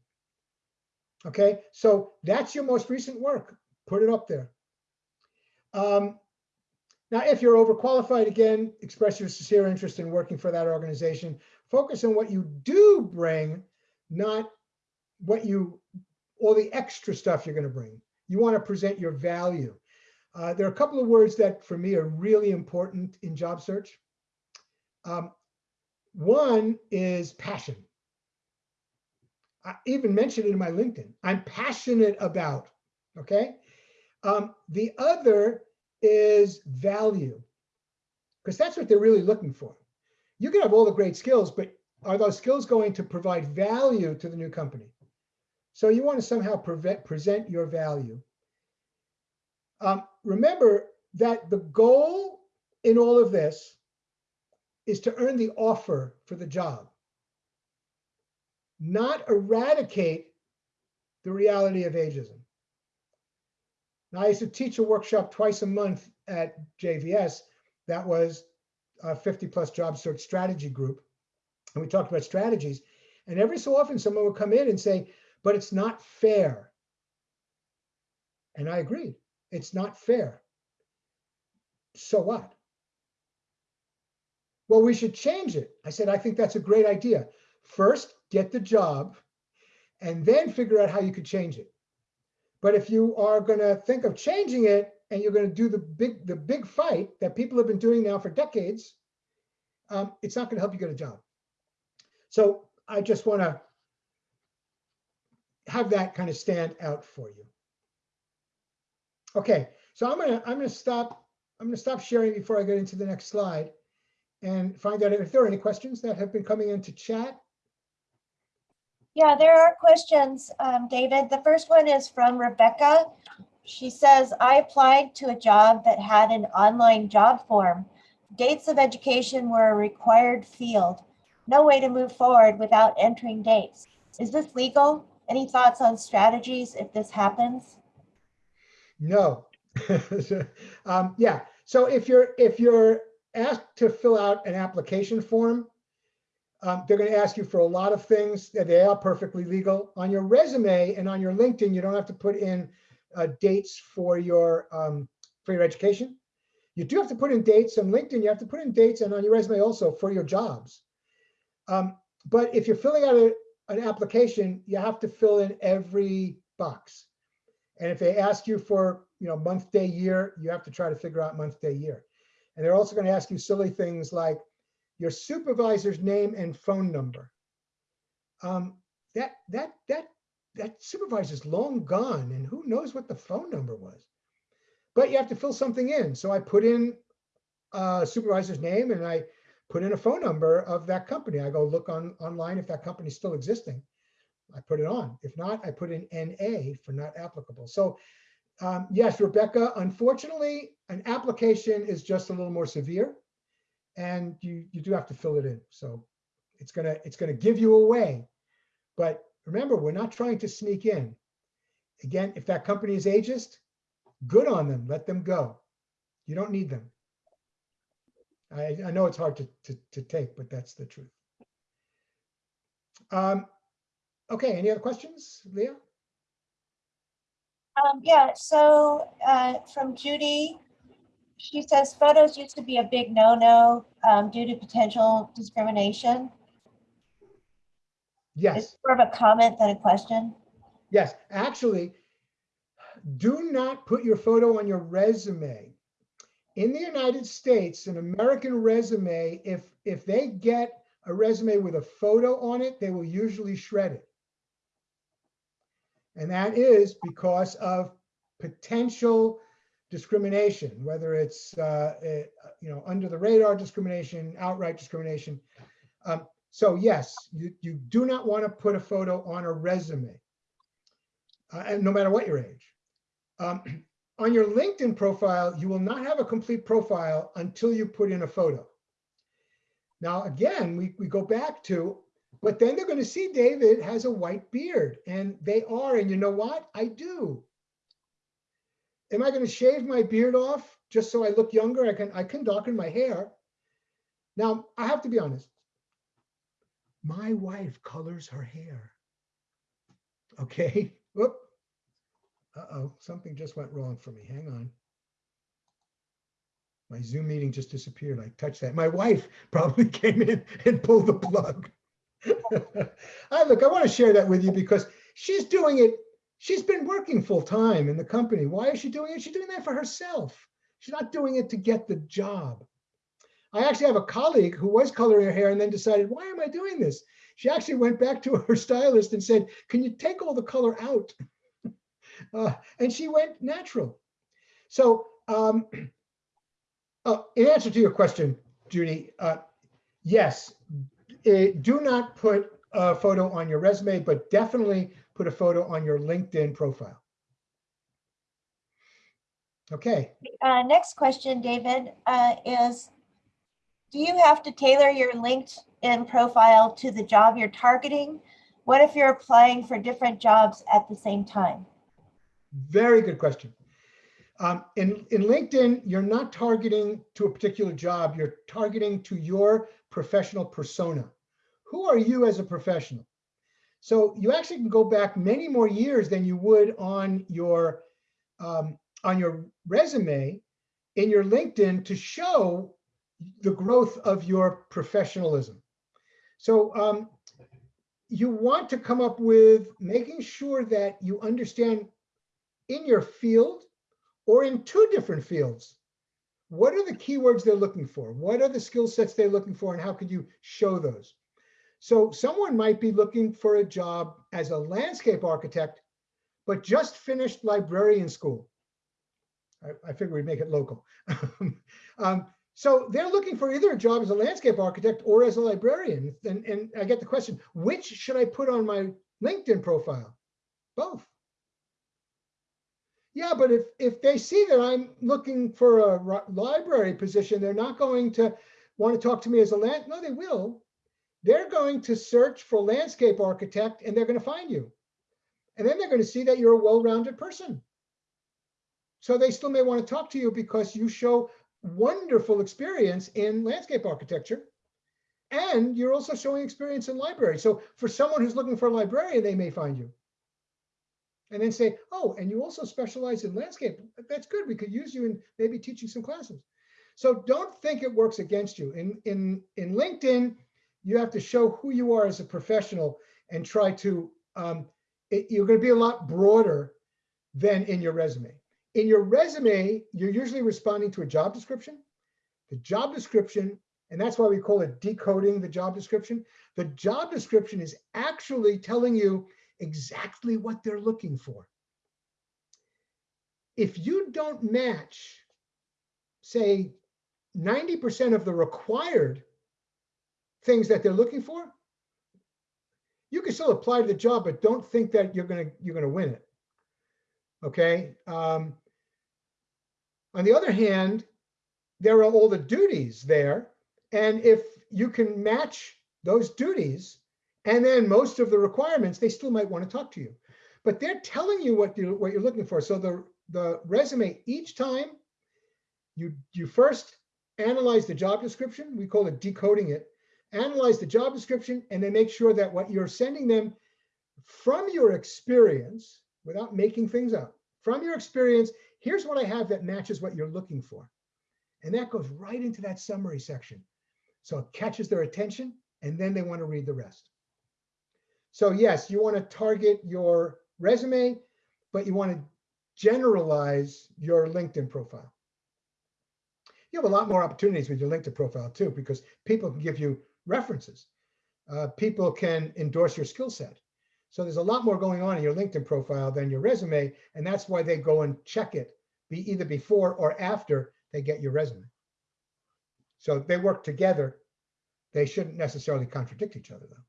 Speaker 1: Okay, so that's your most recent work. Put it up there. Um, now, if you're overqualified, again, express your sincere interest in working for that organization. Focus on what you do bring not what you, all the extra stuff you're going to bring. You want to present your value. Uh, there are a couple of words that for me are really important in job search. Um, one is passion. I even mentioned it in my LinkedIn. I'm passionate about, okay? Um, the other is value, because that's what they're really looking for. You can have all the great skills, but are those skills going to provide value to the new company? So you want to somehow prevent, present your value. Um, remember that the goal in all of this is to earn the offer for the job, not eradicate the reality of ageism. Now, I used to teach a workshop twice a month at JVS that was a 50 plus job search strategy group and we talked about strategies. And every so often someone would come in and say, but it's not fair. And I agreed, it's not fair. So what? Well, we should change it. I said, I think that's a great idea. First, get the job and then figure out how you could change it. But if you are going to think of changing it and you're going to do the big the big fight that people have been doing now for decades, um, it's not going to help you get a job. So I just want to have that kind of stand out for you. Okay, so I'm gonna I'm gonna stop I'm gonna stop sharing before I get into the next slide and find out if there are any questions that have been coming into chat.
Speaker 2: Yeah, there are questions, um, David. The first one is from Rebecca. She says, I applied to a job that had an online job form. Dates of education were a required field no way to move forward without entering dates. Is this legal? Any thoughts on strategies if this happens?
Speaker 1: No. um, yeah. So if you're if you're asked to fill out an application form, um, they're going to ask you for a lot of things that they are perfectly legal. On your resume and on your LinkedIn, you don't have to put in uh, dates for your um, for your education. You do have to put in dates on LinkedIn. You have to put in dates and on your resume also for your jobs. Um, but if you're filling out a, an application, you have to fill in every box. And if they ask you for, you know, month, day, year, you have to try to figure out month, day, year. And they're also going to ask you silly things like your supervisor's name and phone number. Um, that that that that supervisor's long gone, and who knows what the phone number was. But you have to fill something in. So I put in uh, supervisor's name, and I put in a phone number of that company. I go look on online if that company is still existing. I put it on. If not, I put in NA for not applicable. So um, yes, Rebecca, unfortunately, an application is just a little more severe and you, you do have to fill it in. So it's gonna, it's gonna give you away. But remember, we're not trying to sneak in. Again, if that company is ageist, good on them, let them go. You don't need them. I, I know it's hard to, to, to, take, but that's the truth. Um, okay, any other questions, Leah?
Speaker 2: Um, yeah, so uh, from Judy, she says photos used to be a big no-no um, due to potential discrimination.
Speaker 1: Yes. It's more of a comment than a question. Yes, actually, do not put your photo on your resume in the United States, an American resume, if if they get a resume with a photo on it, they will usually shred it. And that is because of potential discrimination, whether it's uh, it, eh, you know under the radar discrimination, outright discrimination. Um, so yes, you, you do not want to put a photo on a resume, uh, and no matter what your age. Um, on your LinkedIn profile, you will not have a complete profile until you put in a photo. Now, again, we, we go back to, but then they're going to see David has a white beard and they are, and you know what? I do. Am I going to shave my beard off just so I look younger? I can, I can darken my hair. Now, I have to be honest. My wife colors her hair. Okay. Whoop. Uh-oh, something just went wrong for me. Hang on. My Zoom meeting just disappeared. I touched that. My wife probably came in and pulled the plug. I look, I want to share that with you because she's doing it. She's been working full time in the company. Why is she doing it? She's doing that for herself. She's not doing it to get the job. I actually have a colleague who was coloring her hair and then decided, why am I doing this? She actually went back to her stylist and said, can you take all the color out? Uh, and she went natural. So um, uh, in answer to your question, Judy, uh, yes, it, uh, do not put a photo on your resume, but definitely put a photo on your LinkedIn profile. Okay.
Speaker 2: Uh, next question, David, uh, is do you have to tailor your LinkedIn profile to the job you're targeting? What if you're applying for different jobs at the same time?
Speaker 1: Very good question. Um, in, in LinkedIn, you're not targeting to a particular job, you're targeting to your professional persona. Who are you as a professional? So you actually can go back many more years than you would on your um, on your resume in your LinkedIn to show the growth of your professionalism. So um, you want to come up with making sure that you understand in your field or in two different fields. What are the keywords they're looking for? What are the skill sets they're looking for and how could you show those? So someone might be looking for a job as a landscape architect, but just finished librarian school. I, I figure we'd make it local. um, so they're looking for either a job as a landscape architect or as a librarian. And, and I get the question, which should I put on my LinkedIn profile? Both yeah, but if, if they see that I'm looking for a library position, they're not going to want to talk to me as a land. No, they will. They're going to search for landscape architect and they're going to find you. And then they're going to see that you're a well-rounded person. So they still may want to talk to you because you show wonderful experience in landscape architecture. And you're also showing experience in library. So for someone who's looking for a librarian, they may find you and then say, oh, and you also specialize in landscape. That's good. We could use you in maybe teaching some classes. So don't think it works against you. In, in, in LinkedIn, you have to show who you are as a professional and try to, um, it, you're going to be a lot broader than in your resume. In your resume, you're usually responding to a job description. The job description, and that's why we call it decoding the job description. The job description is actually telling you exactly what they're looking for. If you don't match, say, 90% of the required things that they're looking for, you can still apply to the job, but don't think that you're gonna you're gonna win it. Okay. Um, on the other hand, there are all the duties there, and if you can match those duties and then most of the requirements, they still might want to talk to you, but they're telling you what you what you're looking for. So the the resume each time you you first analyze the job description, we call it decoding it, analyze the job description, and then make sure that what you're sending them from your experience, without making things up, from your experience, here's what I have that matches what you're looking for. And that goes right into that summary section. So it catches their attention and then they want to read the rest. So yes, you want to target your resume, but you want to generalize your LinkedIn profile. You have a lot more opportunities with your LinkedIn profile too, because people can give you references. Uh, people can endorse your skill set. So there's a lot more going on in your LinkedIn profile than your resume, and that's why they go and check it be either before or after they get your resume. So they work together. They shouldn't necessarily contradict each other though.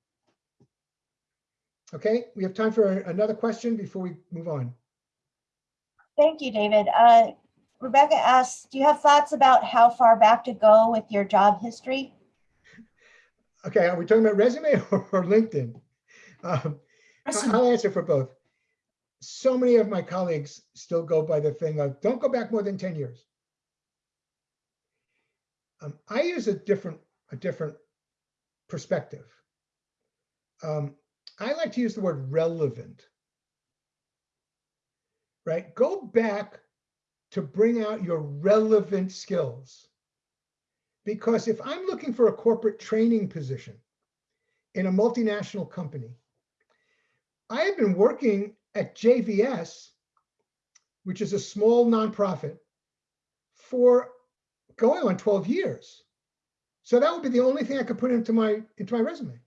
Speaker 1: Okay, we have time for another question before we move on.
Speaker 2: Thank you, David. Uh, Rebecca asks, do you have thoughts about how far back to go with your job history?
Speaker 1: Okay, are we talking about resume or, LinkedIn? Um, I'll answer for both. So many of my colleagues still go by the thing of don't go back more than 10 years. Um, I use a different, a different perspective. Um, I like to use the word relevant, right? Go back to bring out your relevant skills. Because if I'm looking for a corporate training position in a multinational company, I have been working at JVS, which is a small nonprofit, for going on 12 years. So that would be the only thing I could put into my into my resume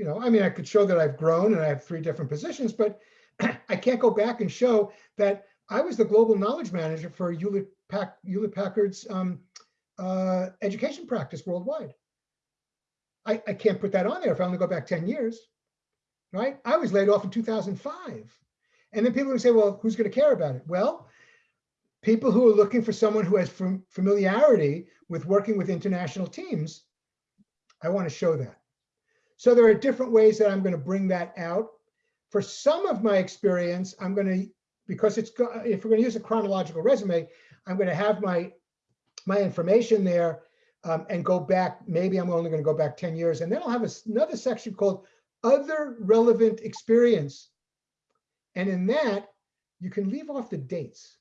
Speaker 1: you know, I mean, I could show that I've grown and I have three different positions, but I can't go back and show that I was the global knowledge manager for Hewlett, Pack, Hewlett Packard's um, uh, education practice worldwide. I, I can't put that on there if I only go back 10 years, right? I was laid off in 2005. And then people would say, well, who's going to care about it? Well, people who are looking for someone who has familiarity with working with international teams, I want to show that. So there are different ways that I'm going to bring that out. For some of my experience, I'm going to, because it's, if we're going to use a chronological resume, I'm going to have my, my information there um, and go back, maybe I'm only going to go back 10 years. And then I'll have a, another section called other relevant experience. And in that, you can leave off the dates,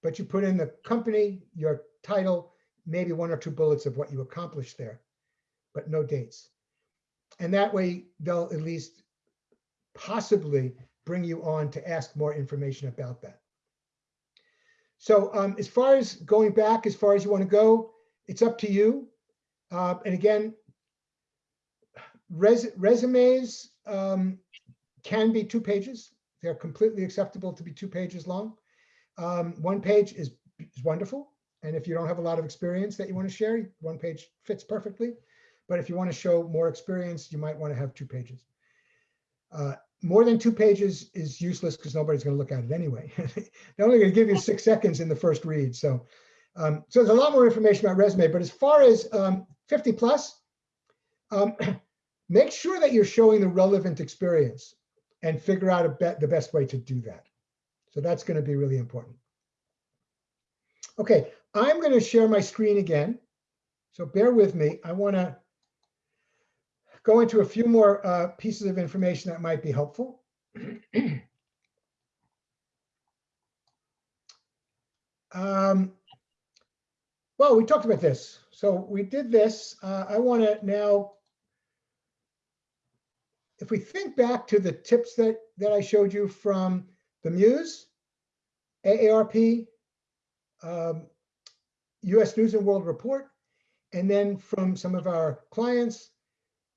Speaker 1: but you put in the company, your title, maybe one or two bullets of what you accomplished there, but no dates and that way they'll at least possibly bring you on to ask more information about that. So um, as far as going back, as far as you want to go, it's up to you. Uh, and again, res resumes um, can be two pages. They're completely acceptable to be two pages long. Um, one page is, is wonderful. And if you don't have a lot of experience that you want to share, one page fits perfectly. But if you want to show more experience, you might want to have two pages. Uh, more than two pages is useless because nobody's going to look at it anyway. They're only going to give you six seconds in the first read. So, um, so there's a lot more information about resume. But as far as um, 50 plus, um, make sure that you're showing the relevant experience and figure out a the best way to do that. So that's going to be really important. Okay, I'm going to share my screen again. So bear with me. I want to go into a few more uh, pieces of information that might be helpful. um, well, we talked about this. So we did this. Uh, I want to now, if we think back to the tips that, that I showed you from the Muse, AARP, um, US News and World Report, and then from some of our clients,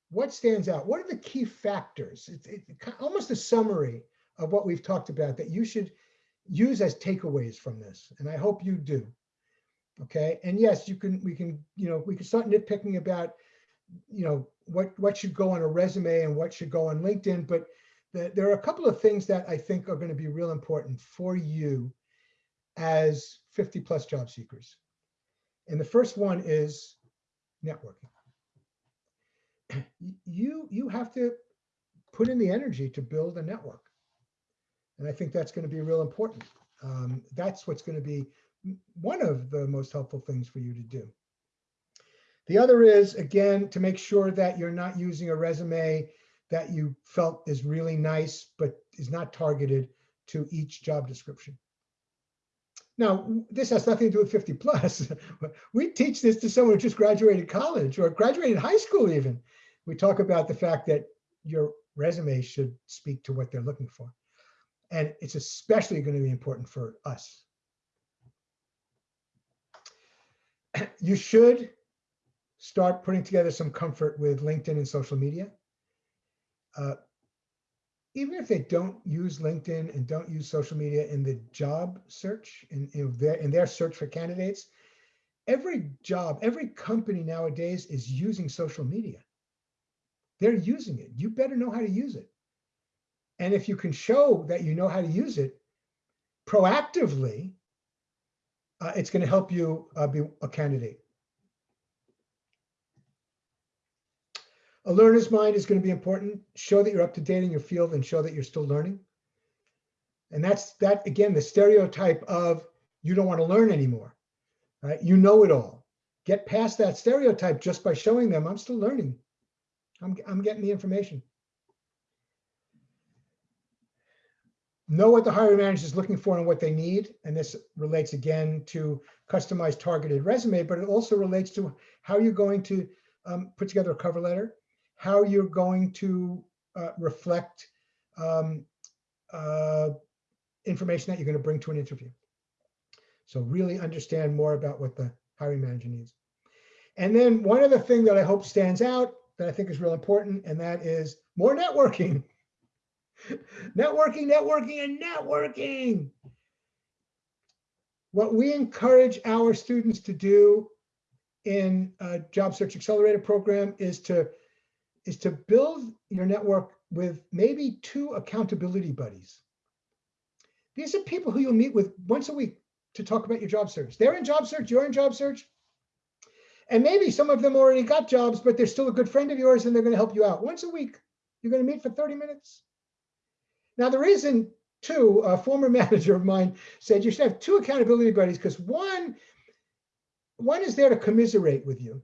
Speaker 1: what stands out? What are the key factors? It's, almost a summary of what we've talked about that you should use as takeaways from this. And I hope you do. Okay. And yes, you can, we can, you know, we can start nitpicking about, you know, what, what should go on a resume and what should go on LinkedIn. But the, there are a couple of things that I think are going to be real important for you as 50 plus job seekers. And the first one is networking you you have to put in the energy to build a network. And I think that's going to be real important. Um, that's what's going to be one of the most helpful things for you to do. The other is, again, to make sure that you're not using a resume that you felt is really nice, but is not targeted to each job description. Now, this has nothing to do with 50 plus. we teach this to someone who just graduated college or graduated high school even we talk about the fact that your resume should speak to what they're looking for. And it's especially going to be important for us. You should start putting together some comfort with LinkedIn and social media. Uh, even if they don't use LinkedIn and don't use social media in the job search, in, in, their, in their search for candidates, every job, every company nowadays is using social media. They're using it. You better know how to use it. And if you can show that you know how to use it proactively, uh, it's going to help you uh, be a candidate. A learner's mind is going to be important. Show that you're up to date in your field and show that you're still learning. And that's that again, the stereotype of you don't want to learn anymore. Right? You know it all. Get past that stereotype just by showing them I'm still learning. I'm, I'm getting the information. Know what the hiring manager is looking for and what they need. And this relates again to customized targeted resume, but it also relates to how you're going to um, put together a cover letter, how you're going to uh, reflect um, uh, information that you're going to bring to an interview. So really understand more about what the hiring manager needs. And then one other thing that I hope stands out that I think is real important, and that is more networking. networking, networking, and networking. What we encourage our students to do in a Job Search Accelerator program is to is to build your network with maybe two accountability buddies. These are people who you'll meet with once a week to talk about your job search. They're in job search, you're in job search. And maybe some of them already got jobs, but they're still a good friend of yours and they're going to help you out once a week. You're going to meet for 30 minutes. Now, the reason, too, a former manager of mine said you should have two accountability buddies because one, one is there to commiserate with you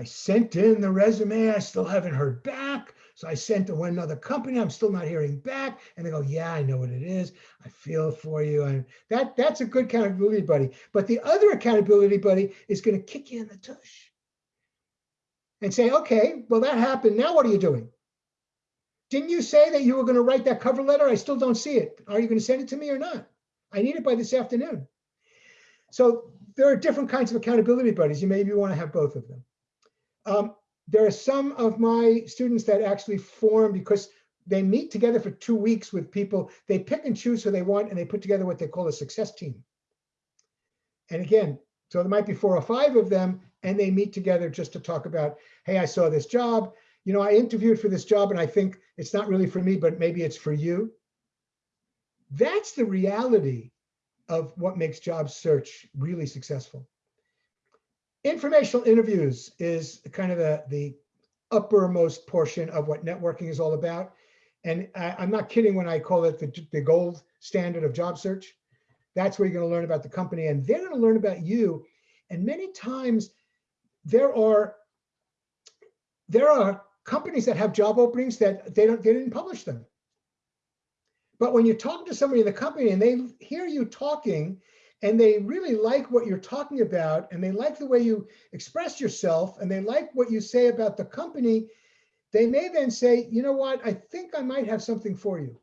Speaker 1: I sent in the resume, I still haven't heard back. So I sent to another company, I'm still not hearing back. And they go, yeah, I know what it is. I feel for you. And that, that's a good accountability buddy. But the other accountability buddy is gonna kick you in the tush and say, okay, well, that happened. Now what are you doing? Didn't you say that you were gonna write that cover letter? I still don't see it. Are you gonna send it to me or not? I need it by this afternoon. So there are different kinds of accountability buddies. You maybe want to have both of them. Um, there are some of my students that actually form because they meet together for two weeks with people. They pick and choose who they want and they put together what they call a success team. And again, so there might be four or five of them and they meet together just to talk about, hey, I saw this job. You know, I interviewed for this job and I think it's not really for me, but maybe it's for you. That's the reality of what makes job search really successful informational interviews is kind of the, the uppermost portion of what networking is all about. And I, am not kidding when I call it the, the gold standard of job search. That's where you're going to learn about the company and they're going to learn about you. And many times there are there are companies that have job openings that they don't they didn't publish them. But when you talk to somebody in the company and they hear you talking and they really like what you're talking about and they like the way you express yourself and they like what you say about the company, they may then say, you know what, I think I might have something for you.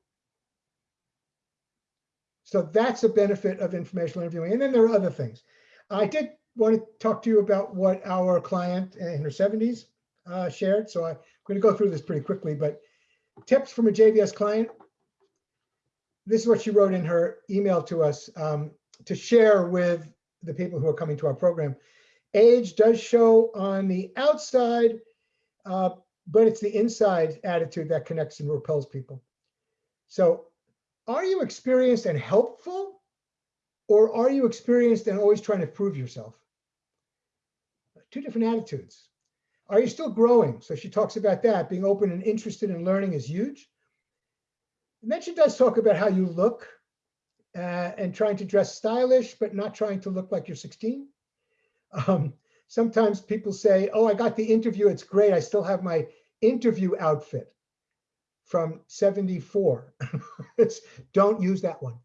Speaker 1: So that's a benefit of informational interviewing. And then there are other things. I did want to talk to you about what our client in her 70s uh, shared. So I'm going to go through this pretty quickly, but tips from a JVS client. This is what she wrote in her email to us. Um, to share with the people who are coming to our program. Age does show on the outside, uh, but it's the inside attitude that connects and repels people. So are you experienced and helpful or are you experienced and always trying to prove yourself? Two different attitudes. Are you still growing? So she talks about that. Being open and interested in learning is huge. And then she does talk about how you look, uh, and trying to dress stylish, but not trying to look like you're 16. Um, sometimes people say, oh, I got the interview. It's great. I still have my interview outfit from 74. don't use that one,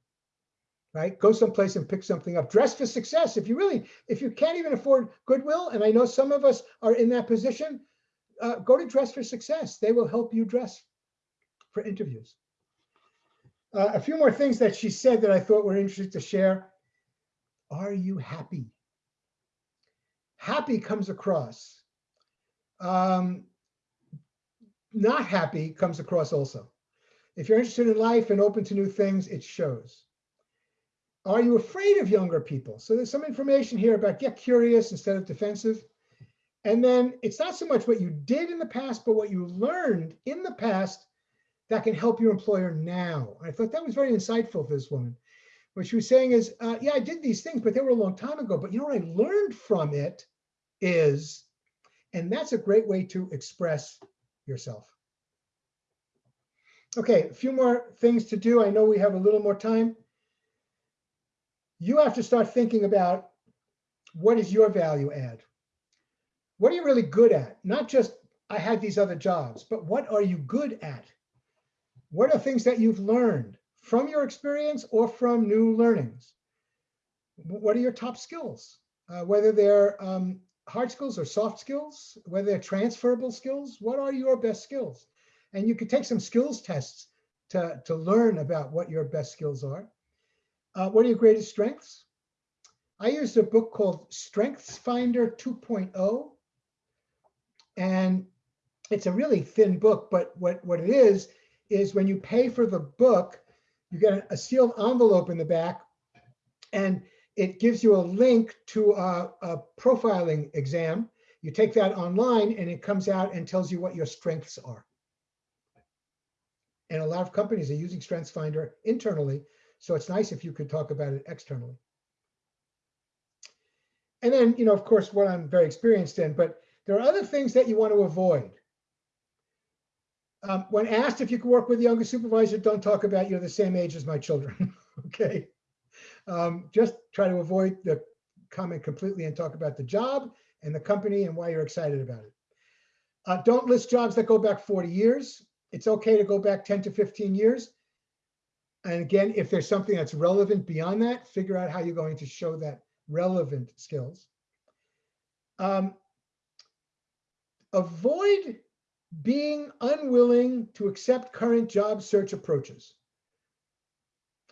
Speaker 1: right? Go someplace and pick something up. Dress for success. If you really, if you can't even afford Goodwill, and I know some of us are in that position, uh, go to Dress for Success. They will help you dress for interviews. Uh, a few more things that she said that I thought were interesting to share. Are you happy? Happy comes across. Um, not happy comes across also. If you're interested in life and open to new things, it shows. Are you afraid of younger people? So there's some information here about get curious instead of defensive. And then it's not so much what you did in the past, but what you learned in the past that can help your employer now. I thought that was very insightful for this woman. What she was saying is, uh, yeah, I did these things, but they were a long time ago. But you know what I learned from it is, and that's a great way to express yourself. Okay, a few more things to do. I know we have a little more time. You have to start thinking about what is your value add? What are you really good at? Not just, I had these other jobs, but what are you good at? what are things that you've learned from your experience or from new learnings? What are your top skills? Uh, whether they're um, hard skills or soft skills, whether they're transferable skills, what are your best skills? And you could take some skills tests to, to learn about what your best skills are. Uh, what are your greatest strengths? I used a book called Strengths Finder 2.0. And it's a really thin book, but what, what it is, is when you pay for the book, you get a sealed envelope in the back and it gives you a link to a, a profiling exam. You take that online and it comes out and tells you what your strengths are. And a lot of companies are using Strengths Finder internally. So it's nice if you could talk about it externally. And then, you know, of course, what I'm very experienced in, but there are other things that you want to avoid. Um, when asked if you could work with a younger supervisor, don't talk about you're the same age as my children, okay? Um, just try to avoid the comment completely and talk about the job and the company and why you're excited about it. Uh, don't list jobs that go back 40 years. It's okay to go back 10 to 15 years. And again, if there's something that's relevant beyond that, figure out how you're going to show that relevant skills. Um, avoid being unwilling to accept current job search approaches.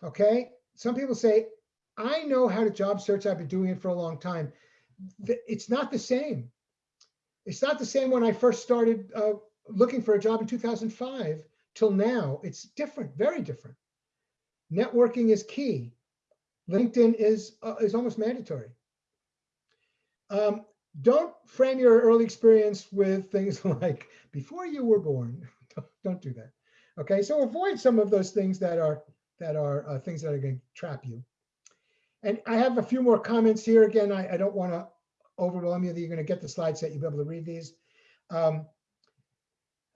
Speaker 1: Okay, some people say, I know how to job search, I've been doing it for a long time. It's not the same. It's not the same when I first started uh, looking for a job in 2005 till now. It's different, very different. Networking is key. LinkedIn is, uh, is almost mandatory. Um, don't frame your early experience with things like before you were born. don't do that. Okay, so avoid some of those things that are that are uh, things that are going to trap you. And I have a few more comments here. Again, I, I don't want to overwhelm you. That you're going to get the slide set. You'll be able to read these. Um,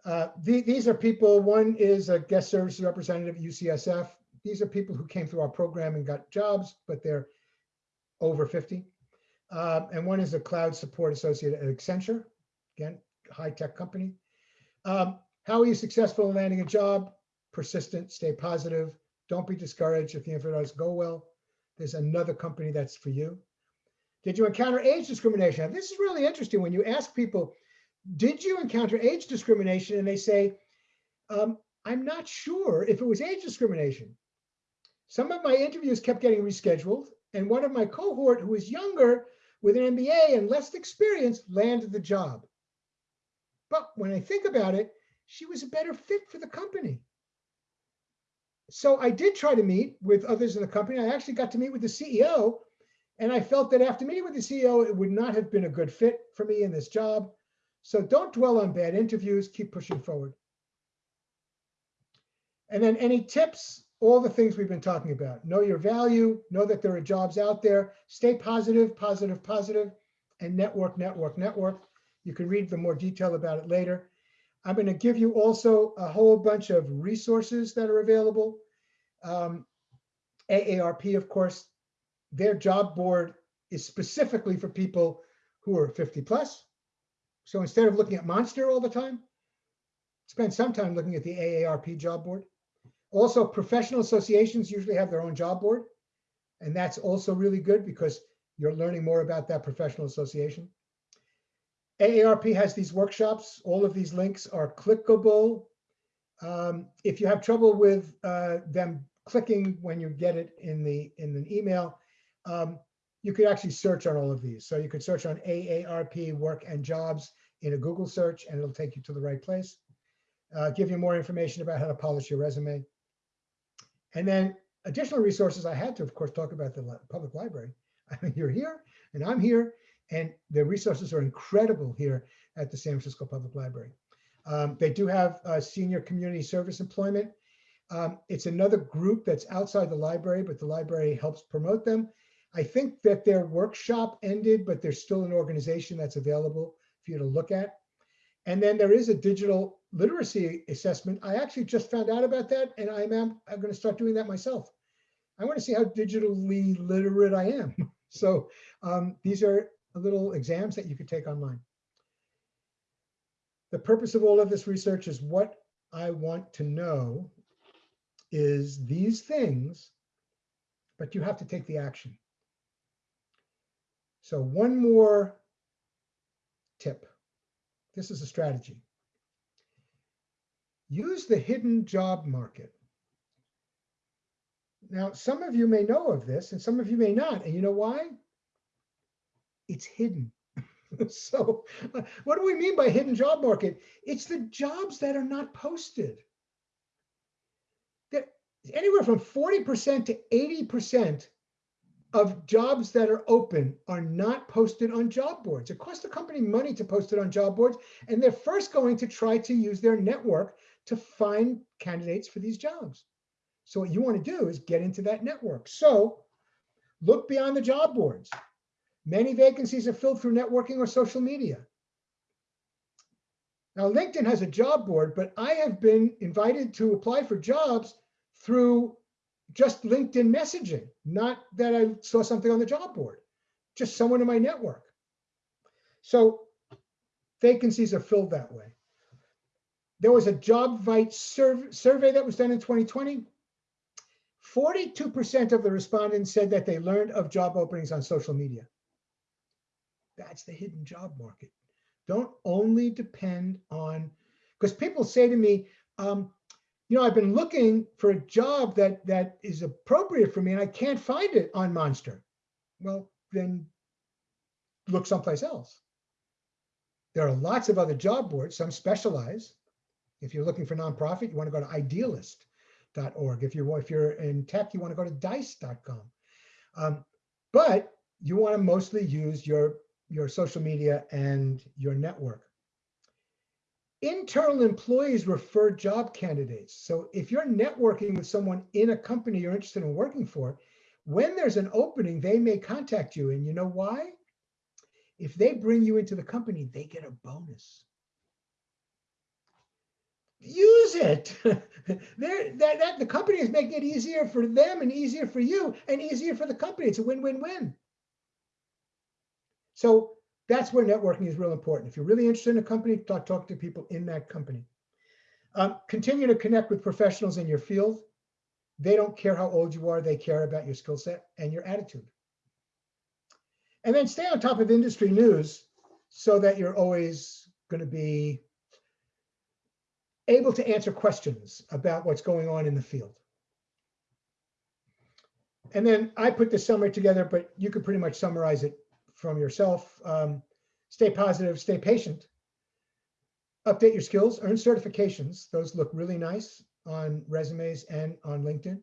Speaker 1: uh, the, these are people. One is a guest services representative at UCSF. These are people who came through our program and got jobs, but they're over 50. Uh, and one is a cloud support associate at Accenture, again, high-tech company. Um, how are you successful in landing a job? Persistent, stay positive. Don't be discouraged if the interview doesn't go well. There's another company that's for you. Did you encounter age discrimination? Now, this is really interesting when you ask people, did you encounter age discrimination? And they say, um, I'm not sure if it was age discrimination. Some of my interviews kept getting rescheduled, and one of my cohort who was younger with an MBA and less experience landed the job. But when I think about it, she was a better fit for the company. So I did try to meet with others in the company. I actually got to meet with the CEO and I felt that after meeting with the CEO, it would not have been a good fit for me in this job. So don't dwell on bad interviews, keep pushing forward. And then any tips all the things we've been talking about. Know your value, know that there are jobs out there, stay positive, positive, positive, and network, network, network. You can read the more detail about it later. I'm gonna give you also a whole bunch of resources that are available. Um, AARP, of course, their job board is specifically for people who are 50 plus. So instead of looking at Monster all the time, spend some time looking at the AARP job board. Also, professional associations usually have their own job board. And that's also really good because you're learning more about that professional association. AARP has these workshops. All of these links are clickable. Um, if you have trouble with uh, them clicking when you get it in the in an email, um, you could actually search on all of these. So you could search on AARP work and jobs in a Google search, and it'll take you to the right place. Uh, give you more information about how to polish your resume. And then additional resources, I had to, of course, talk about the public library. I mean, you're here and I'm here, and the resources are incredible here at the San Francisco Public Library. Um, they do have uh, senior community service employment. Um, it's another group that's outside the library, but the library helps promote them. I think that their workshop ended, but there's still an organization that's available for you to look at. And then there is a digital literacy assessment. I actually just found out about that and I'm, am, i am gonna start doing that myself. I wanna see how digitally literate I am. So um, these are little exams that you could take online. The purpose of all of this research is what I want to know is these things, but you have to take the action. So one more tip. This is a strategy. Use the hidden job market. Now, some of you may know of this and some of you may not. And you know why? It's hidden. so what do we mean by hidden job market? It's the jobs that are not posted. That anywhere from 40% to 80% of jobs that are open are not posted on job boards. It costs the company money to post it on job boards, and they're first going to try to use their network to find candidates for these jobs. So what you want to do is get into that network. So look beyond the job boards. Many vacancies are filled through networking or social media. Now, LinkedIn has a job board, but I have been invited to apply for jobs through just LinkedIn messaging, not that I saw something on the job board, just someone in my network. So vacancies are filled that way. There was a JobVite survey, survey that was done in 2020. 42% of the respondents said that they learned of job openings on social media. That's the hidden job market. Don't only depend on, because people say to me, um, you know, I've been looking for a job that that is appropriate for me and I can't find it on Monster. Well, then look someplace else. There are lots of other job boards, some specialize. If you're looking for nonprofit, you want to go to idealist.org. If you're if you're in tech, you want to go to dice.com. Um, but you want to mostly use your your social media and your network. Internal employees refer job candidates. So if you're networking with someone in a company you're interested in working for, when there's an opening, they may contact you. And you know why? If they bring you into the company, they get a bonus. Use it. there, that, that the company is making it easier for them and easier for you and easier for the company. It's a win-win-win. So that's where networking is real important. If you're really interested in a company, talk, talk to people in that company. Um, continue to connect with professionals in your field. They don't care how old you are, they care about your skill set and your attitude. And then stay on top of industry news so that you're always going to be able to answer questions about what's going on in the field. And then I put the summary together, but you could pretty much summarize it from yourself. Um, stay positive, stay patient, update your skills, earn certifications. Those look really nice on resumes and on LinkedIn.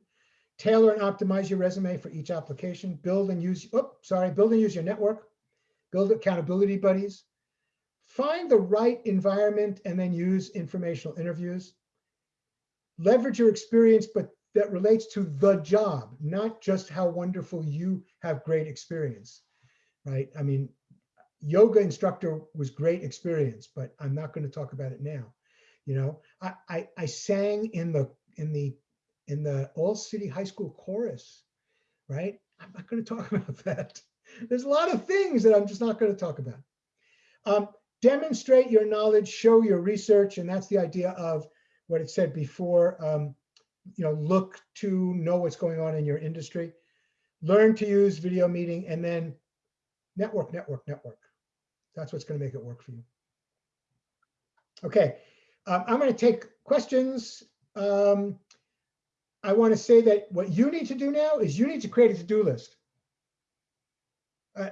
Speaker 1: Tailor and optimize your resume for each application. Build and use, oh, sorry, build and use your network. Build accountability buddies. Find the right environment and then use informational interviews. Leverage your experience, but that relates to the job, not just how wonderful you have great experience right? I mean, yoga instructor was great experience, but I'm not going to talk about it now. You know, I, I, I sang in the in the in the all city high school chorus, right? I'm not going to talk about that. There's a lot of things that I'm just not going to talk about. Um, demonstrate your knowledge, show your research, and that's the idea of what it said before. Um, you know, look to know what's going on in your industry, learn to use video meeting, and then Network, network, network. That's what's going to make it work for you. Okay, um, I'm going to take questions. Um, I want to say that what you need to do now is you need to create a to-do list. Uh,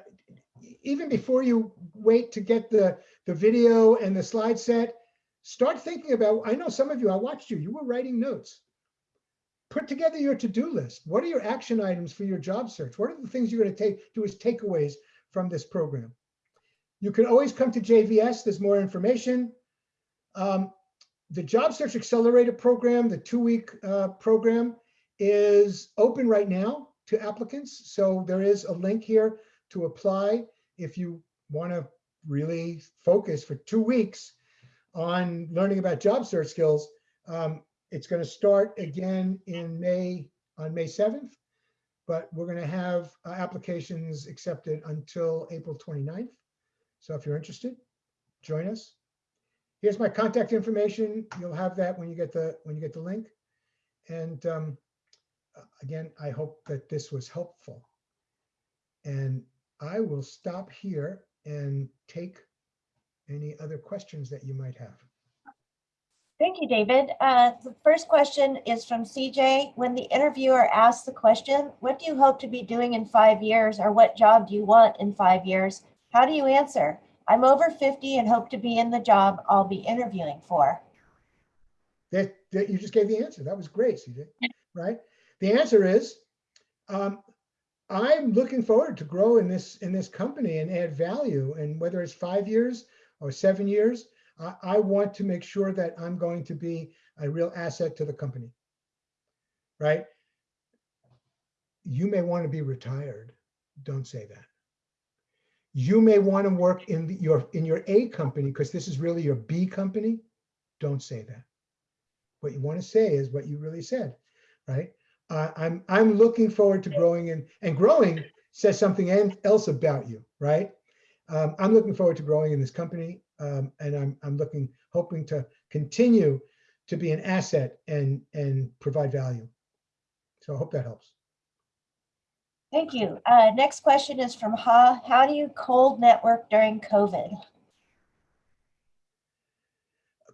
Speaker 1: even before you wait to get the, the video and the slide set, start thinking about, I know some of you, I watched you, you were writing notes. Put together your to-do list. What are your action items for your job search? What are the things you're going to take, do as takeaways from this program. You can always come to JVS. There's more information. Um, the Job Search Accelerator program, the two-week uh, program, is open right now to applicants. So there is a link here to apply if you want to really focus for two weeks on learning about job search skills. Um, it's going to start again in May on May 7th but we're going to have uh, applications accepted until April 29th. So if you're interested, join us. Here's my contact information. You'll have that when you get the when you get the link. And um, again, I hope that this was helpful. And I will stop here and take any other questions that you might have.
Speaker 2: Thank you, David. Uh, the first question is from CJ. When the interviewer asks the question, what do you hope to be doing in five years or what job do you want in five years? How do you answer? I'm over 50 and hope to be in the job
Speaker 1: I'll be interviewing for. That, that you just gave the answer. That was great, CJ, right? The answer is, um, I'm looking forward to grow in this in this company and add value. And whether it's five years or seven years, I, want to make sure that I'm going to be a real asset to the company, right? You may want to be retired. Don't say that. You may want to work in the, your in your A company because this is really your B company. Don't say that. What you want to say is what you really said, right? Uh, I'm I'm looking forward to growing and and growing says something else about you, right? Um, I'm looking forward to growing in this company um, and I'm, I'm looking, hoping to continue to be an asset and, and provide value. So I hope that helps.
Speaker 2: Thank you. Uh, next question is from Ha. How do you cold network during COVID?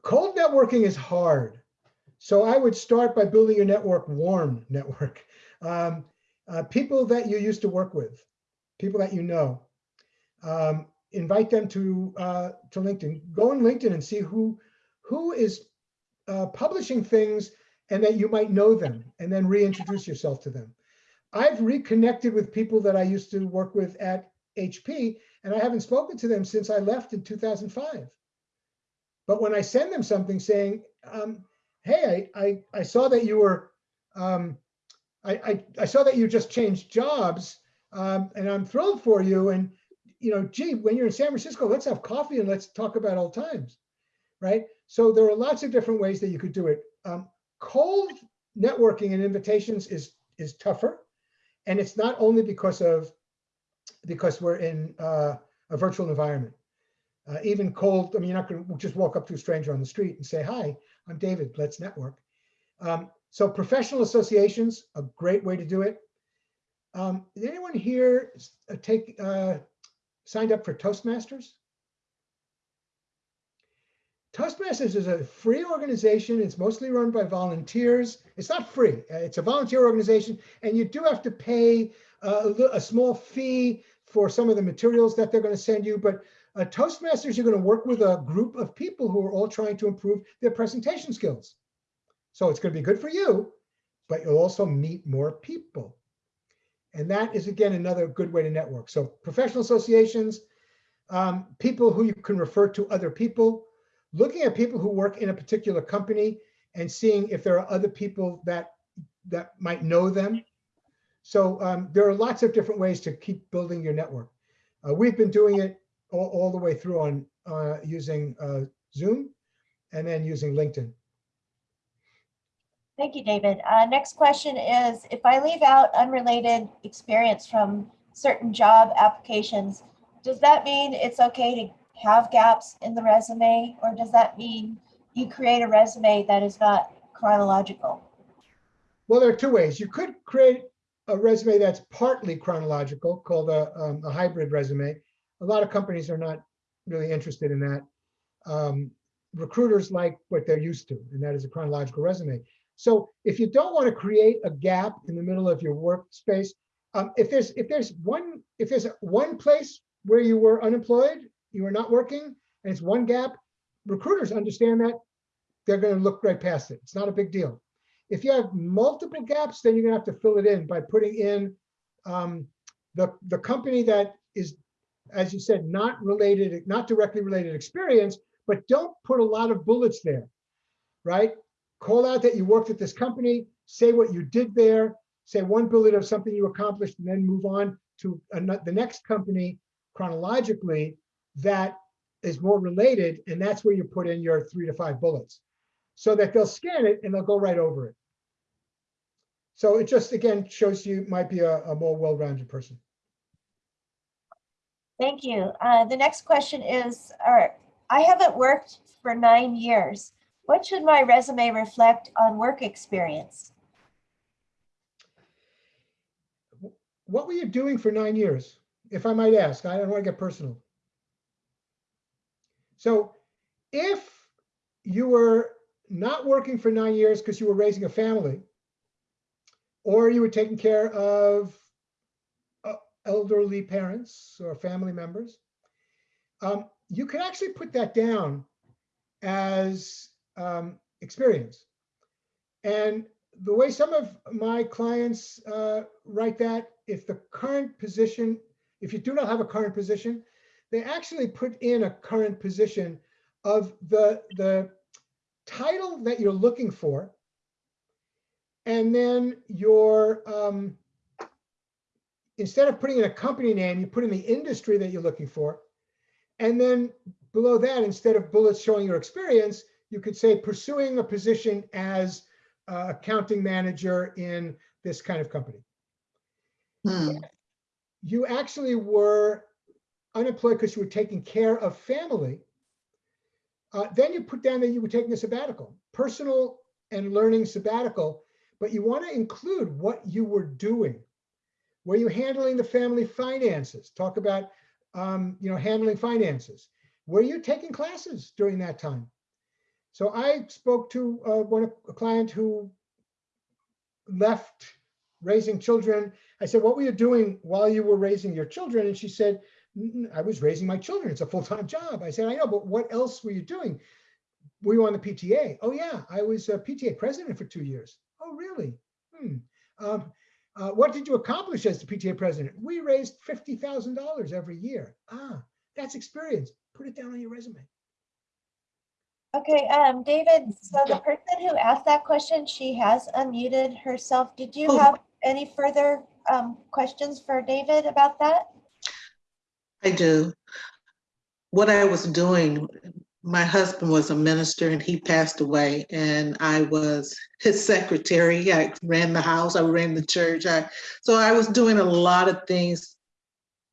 Speaker 1: Cold networking is hard. So I would start by building your network warm network. Um, uh, people that you used to work with, people that you know. Um, invite them to uh, to LinkedIn. Go on LinkedIn and see who who is uh, publishing things and that you might know them and then reintroduce yourself to them. I've reconnected with people that I used to work with at HP and I haven't spoken to them since I left in 2005. But when I send them something saying, um, hey, I, I, I, saw that you were, um, I, I, I, saw that you just changed jobs um, and I'm thrilled for you. And you know, gee, when you're in San Francisco, let's have coffee and let's talk about old times, right? So there are lots of different ways that you could do it. Um, cold networking and invitations is is tougher, and it's not only because of because we're in uh, a virtual environment. Uh, even cold, I mean, you're not going to just walk up to a stranger on the street and say, "Hi, I'm David. Let's network." Um, so professional associations, a great way to do it. Um, did anyone here uh, take uh, signed up for Toastmasters? Toastmasters is a free organization. It's mostly run by volunteers. It's not free. Uh, it's a volunteer organization, and you do have to pay uh, a, a small fee for some of the materials that they're going to send you. But uh, Toastmasters, you're going to work with a group of people who are all trying to improve their presentation skills. So it's going to be good for you, but you'll also meet more people. And that is, again, another good way to network. So professional associations, um, people who you can refer to other people, looking at people who work in a particular company and seeing if there are other people that that might know them. So um, there are lots of different ways to keep building your network. Uh, we've been doing it all, all the way through on uh, using uh, Zoom and then using LinkedIn.
Speaker 2: Thank you, David. Uh, next question is, if I leave out unrelated experience from certain job applications, does that mean it's okay to have gaps in the resume or does that mean you create a resume that is not chronological?
Speaker 1: Well, there are two ways. You could create a resume that's partly chronological called a, um, a hybrid resume. A lot of companies are not really interested in that. Um, recruiters like what they're used to, and that is a chronological resume. So if you don't want to create a gap in the middle of your workspace, um, if there's if there's one if there's one place where you were unemployed, you were not working, and it's one gap, recruiters understand that they're going to look right past it. It's not a big deal. If you have multiple gaps, then you're going to have to fill it in by putting in um, the the company that is, as you said, not related, not directly related experience, but don't put a lot of bullets there, right? call out that you worked at this company, say what you did there, say one bullet of something you accomplished, and then move on to the next company chronologically that is more related, and that's where you put in your three to five bullets so that they'll scan it and they'll go right over it. So it just, again, shows you might be a, a more well-rounded person.
Speaker 2: Thank you. Uh, the next question is, all right, I haven't worked for nine years. What should my resume reflect on work experience?
Speaker 1: What were you doing for nine years? If I might ask, I don't want to get personal. So if you were not working for nine years because you were raising a family, or you were taking care of uh, elderly parents or family members, um, you could actually put that down as um, experience. And the way some of my clients uh, write that, if the current position, if you do not have a current position, they actually put in a current position of the, the title that you're looking for, and then your, um, instead of putting in a company name, you put in the industry that you're looking for. And then below that, instead of bullets showing your experience, you could say pursuing a position as accounting manager in this kind of company. Hmm. You actually were unemployed because you were taking care of family. Uh, then you put down that you were taking a sabbatical, personal and learning sabbatical, but you want to include what you were doing. Were you handling the family finances? Talk about, um, you know, handling finances. Were you taking classes during that time? So I spoke to uh, one a client who left raising children. I said, what were you doing while you were raising your children? And she said, I was raising my children. It's a full-time job. I said, I know, but what else were you doing? Were you on the PTA? Oh yeah, I was a PTA president for two years. Oh really? Hmm. Um, uh, what did you accomplish as the PTA president? We raised $50,000 every year. Ah, that's experience. Put it down on your resume.
Speaker 2: Okay, um, David, so the person who asked that question, she has unmuted herself. Did you oh. have any further um, questions for David about that?
Speaker 1: I do. What I was doing, my husband was a minister and he passed away and I was his secretary. I ran the house, I ran the church. I, so I was doing a lot of things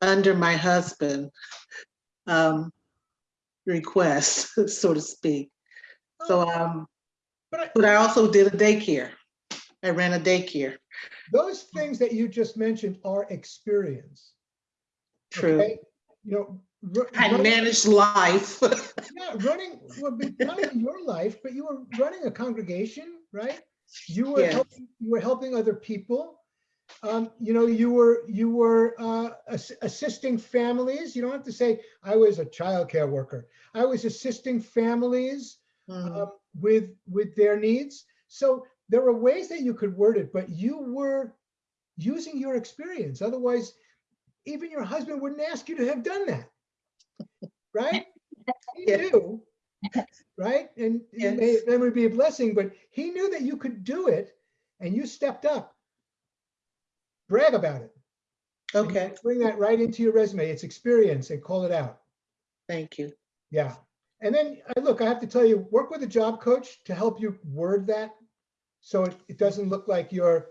Speaker 1: under my husband. Um, request, so to speak. So, oh, um, but I, but I also did a daycare. I ran a daycare. Those things that you just mentioned are experience. True. Okay? You know, I managed life. yeah, running, well, running your life, but you were running a congregation, right? You were yes. helping, you were helping other people. Um, you know, you were you were uh, ass assisting families. You don't have to say I was a child care worker. I was assisting families mm. um, with with their needs. So there are ways that you could word it, but you were using your experience. Otherwise, even your husband wouldn't ask you to have done that, right? he knew, right? And yes. may, that would be a blessing, but he knew that you could do it and you stepped up. Brag about it. Okay. Bring that right into your resume. It's experience and call it out. Thank you. Yeah. And then uh, look, I have to tell you, work with a job coach to help you word that so it, it doesn't look like you're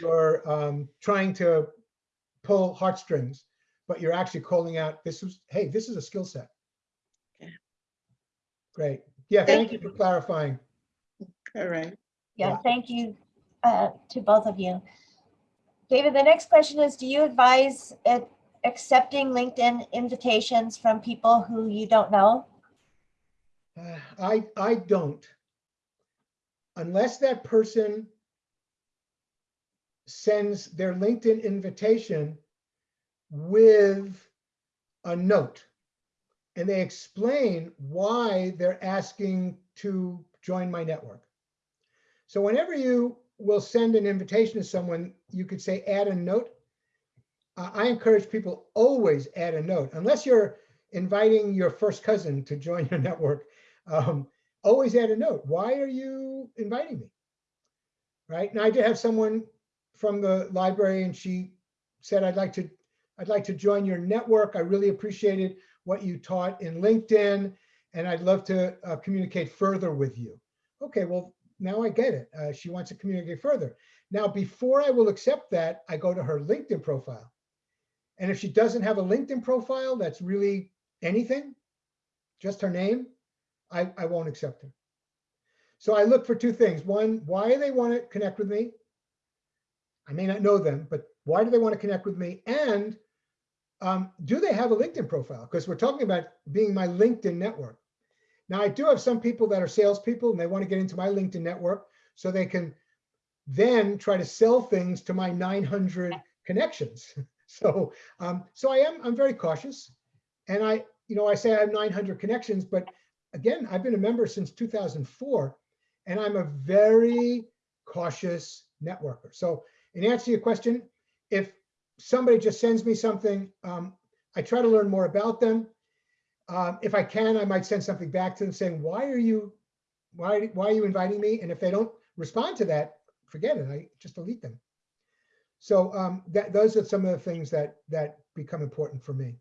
Speaker 1: you're um, trying to pull heartstrings, but you're actually calling out this is hey, this is a skill set. Okay. Great. Yeah, thank, thank you. for clarifying. All right. Yeah, thank you uh,
Speaker 2: to both of you. David, the next question is, do you advise accepting LinkedIn invitations from people who you don't know?
Speaker 1: I, I don't. Unless that person sends their LinkedIn invitation with a note and they explain why they're asking to join my network. So whenever you will send an invitation to someone, you could say add a note. I encourage people always add a note, unless you're inviting your first cousin to join your network. Um, always add a note. Why are you inviting me? Right. And I did have someone from the library and she said, I'd like to, I'd like to join your network. I really appreciated what you taught in LinkedIn and I'd love to uh, communicate further with you. Okay, well, now I get it. Uh, she wants to communicate further. Now, before I will accept that, I go to her LinkedIn profile. And if she doesn't have a LinkedIn profile, that's really anything, just her name, I, I won't accept it. So I look for two things. One, why they want to connect with me. I may not know them, but why do they want to connect with me? And um, do they have a LinkedIn profile? Because we're talking about being my LinkedIn network. Now, I do have some people that are salespeople and they want to get into my LinkedIn network so they can then try to sell things to my 900 connections. so, um, so I am I'm very cautious, and I you know I say I have 900 connections, but again, I've been a member since 2004, and I'm a very cautious networker. So in answer to your question, if somebody just sends me something, um, I try to learn more about them. Um, if I can, I might send something back to them saying, why are you, why, why are you inviting me? And if they don't respond to that, forget it, I just delete them. So um, that, those are some of the things that, that become important for me.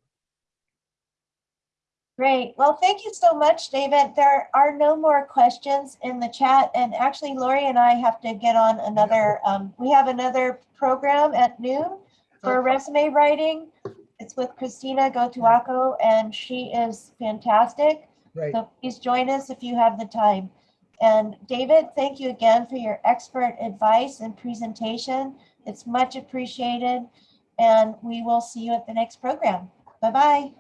Speaker 2: Great. Well, thank you so much, David. There are no more questions in the chat. And actually, Lori and I have to get on another, um, we have another program at noon for resume writing. It's with Christina Gotuaco, and she is fantastic. Right. So please join us if you have the time. And David, thank you again for your expert advice and presentation. It's much appreciated. And we will see you at the next program. Bye-bye.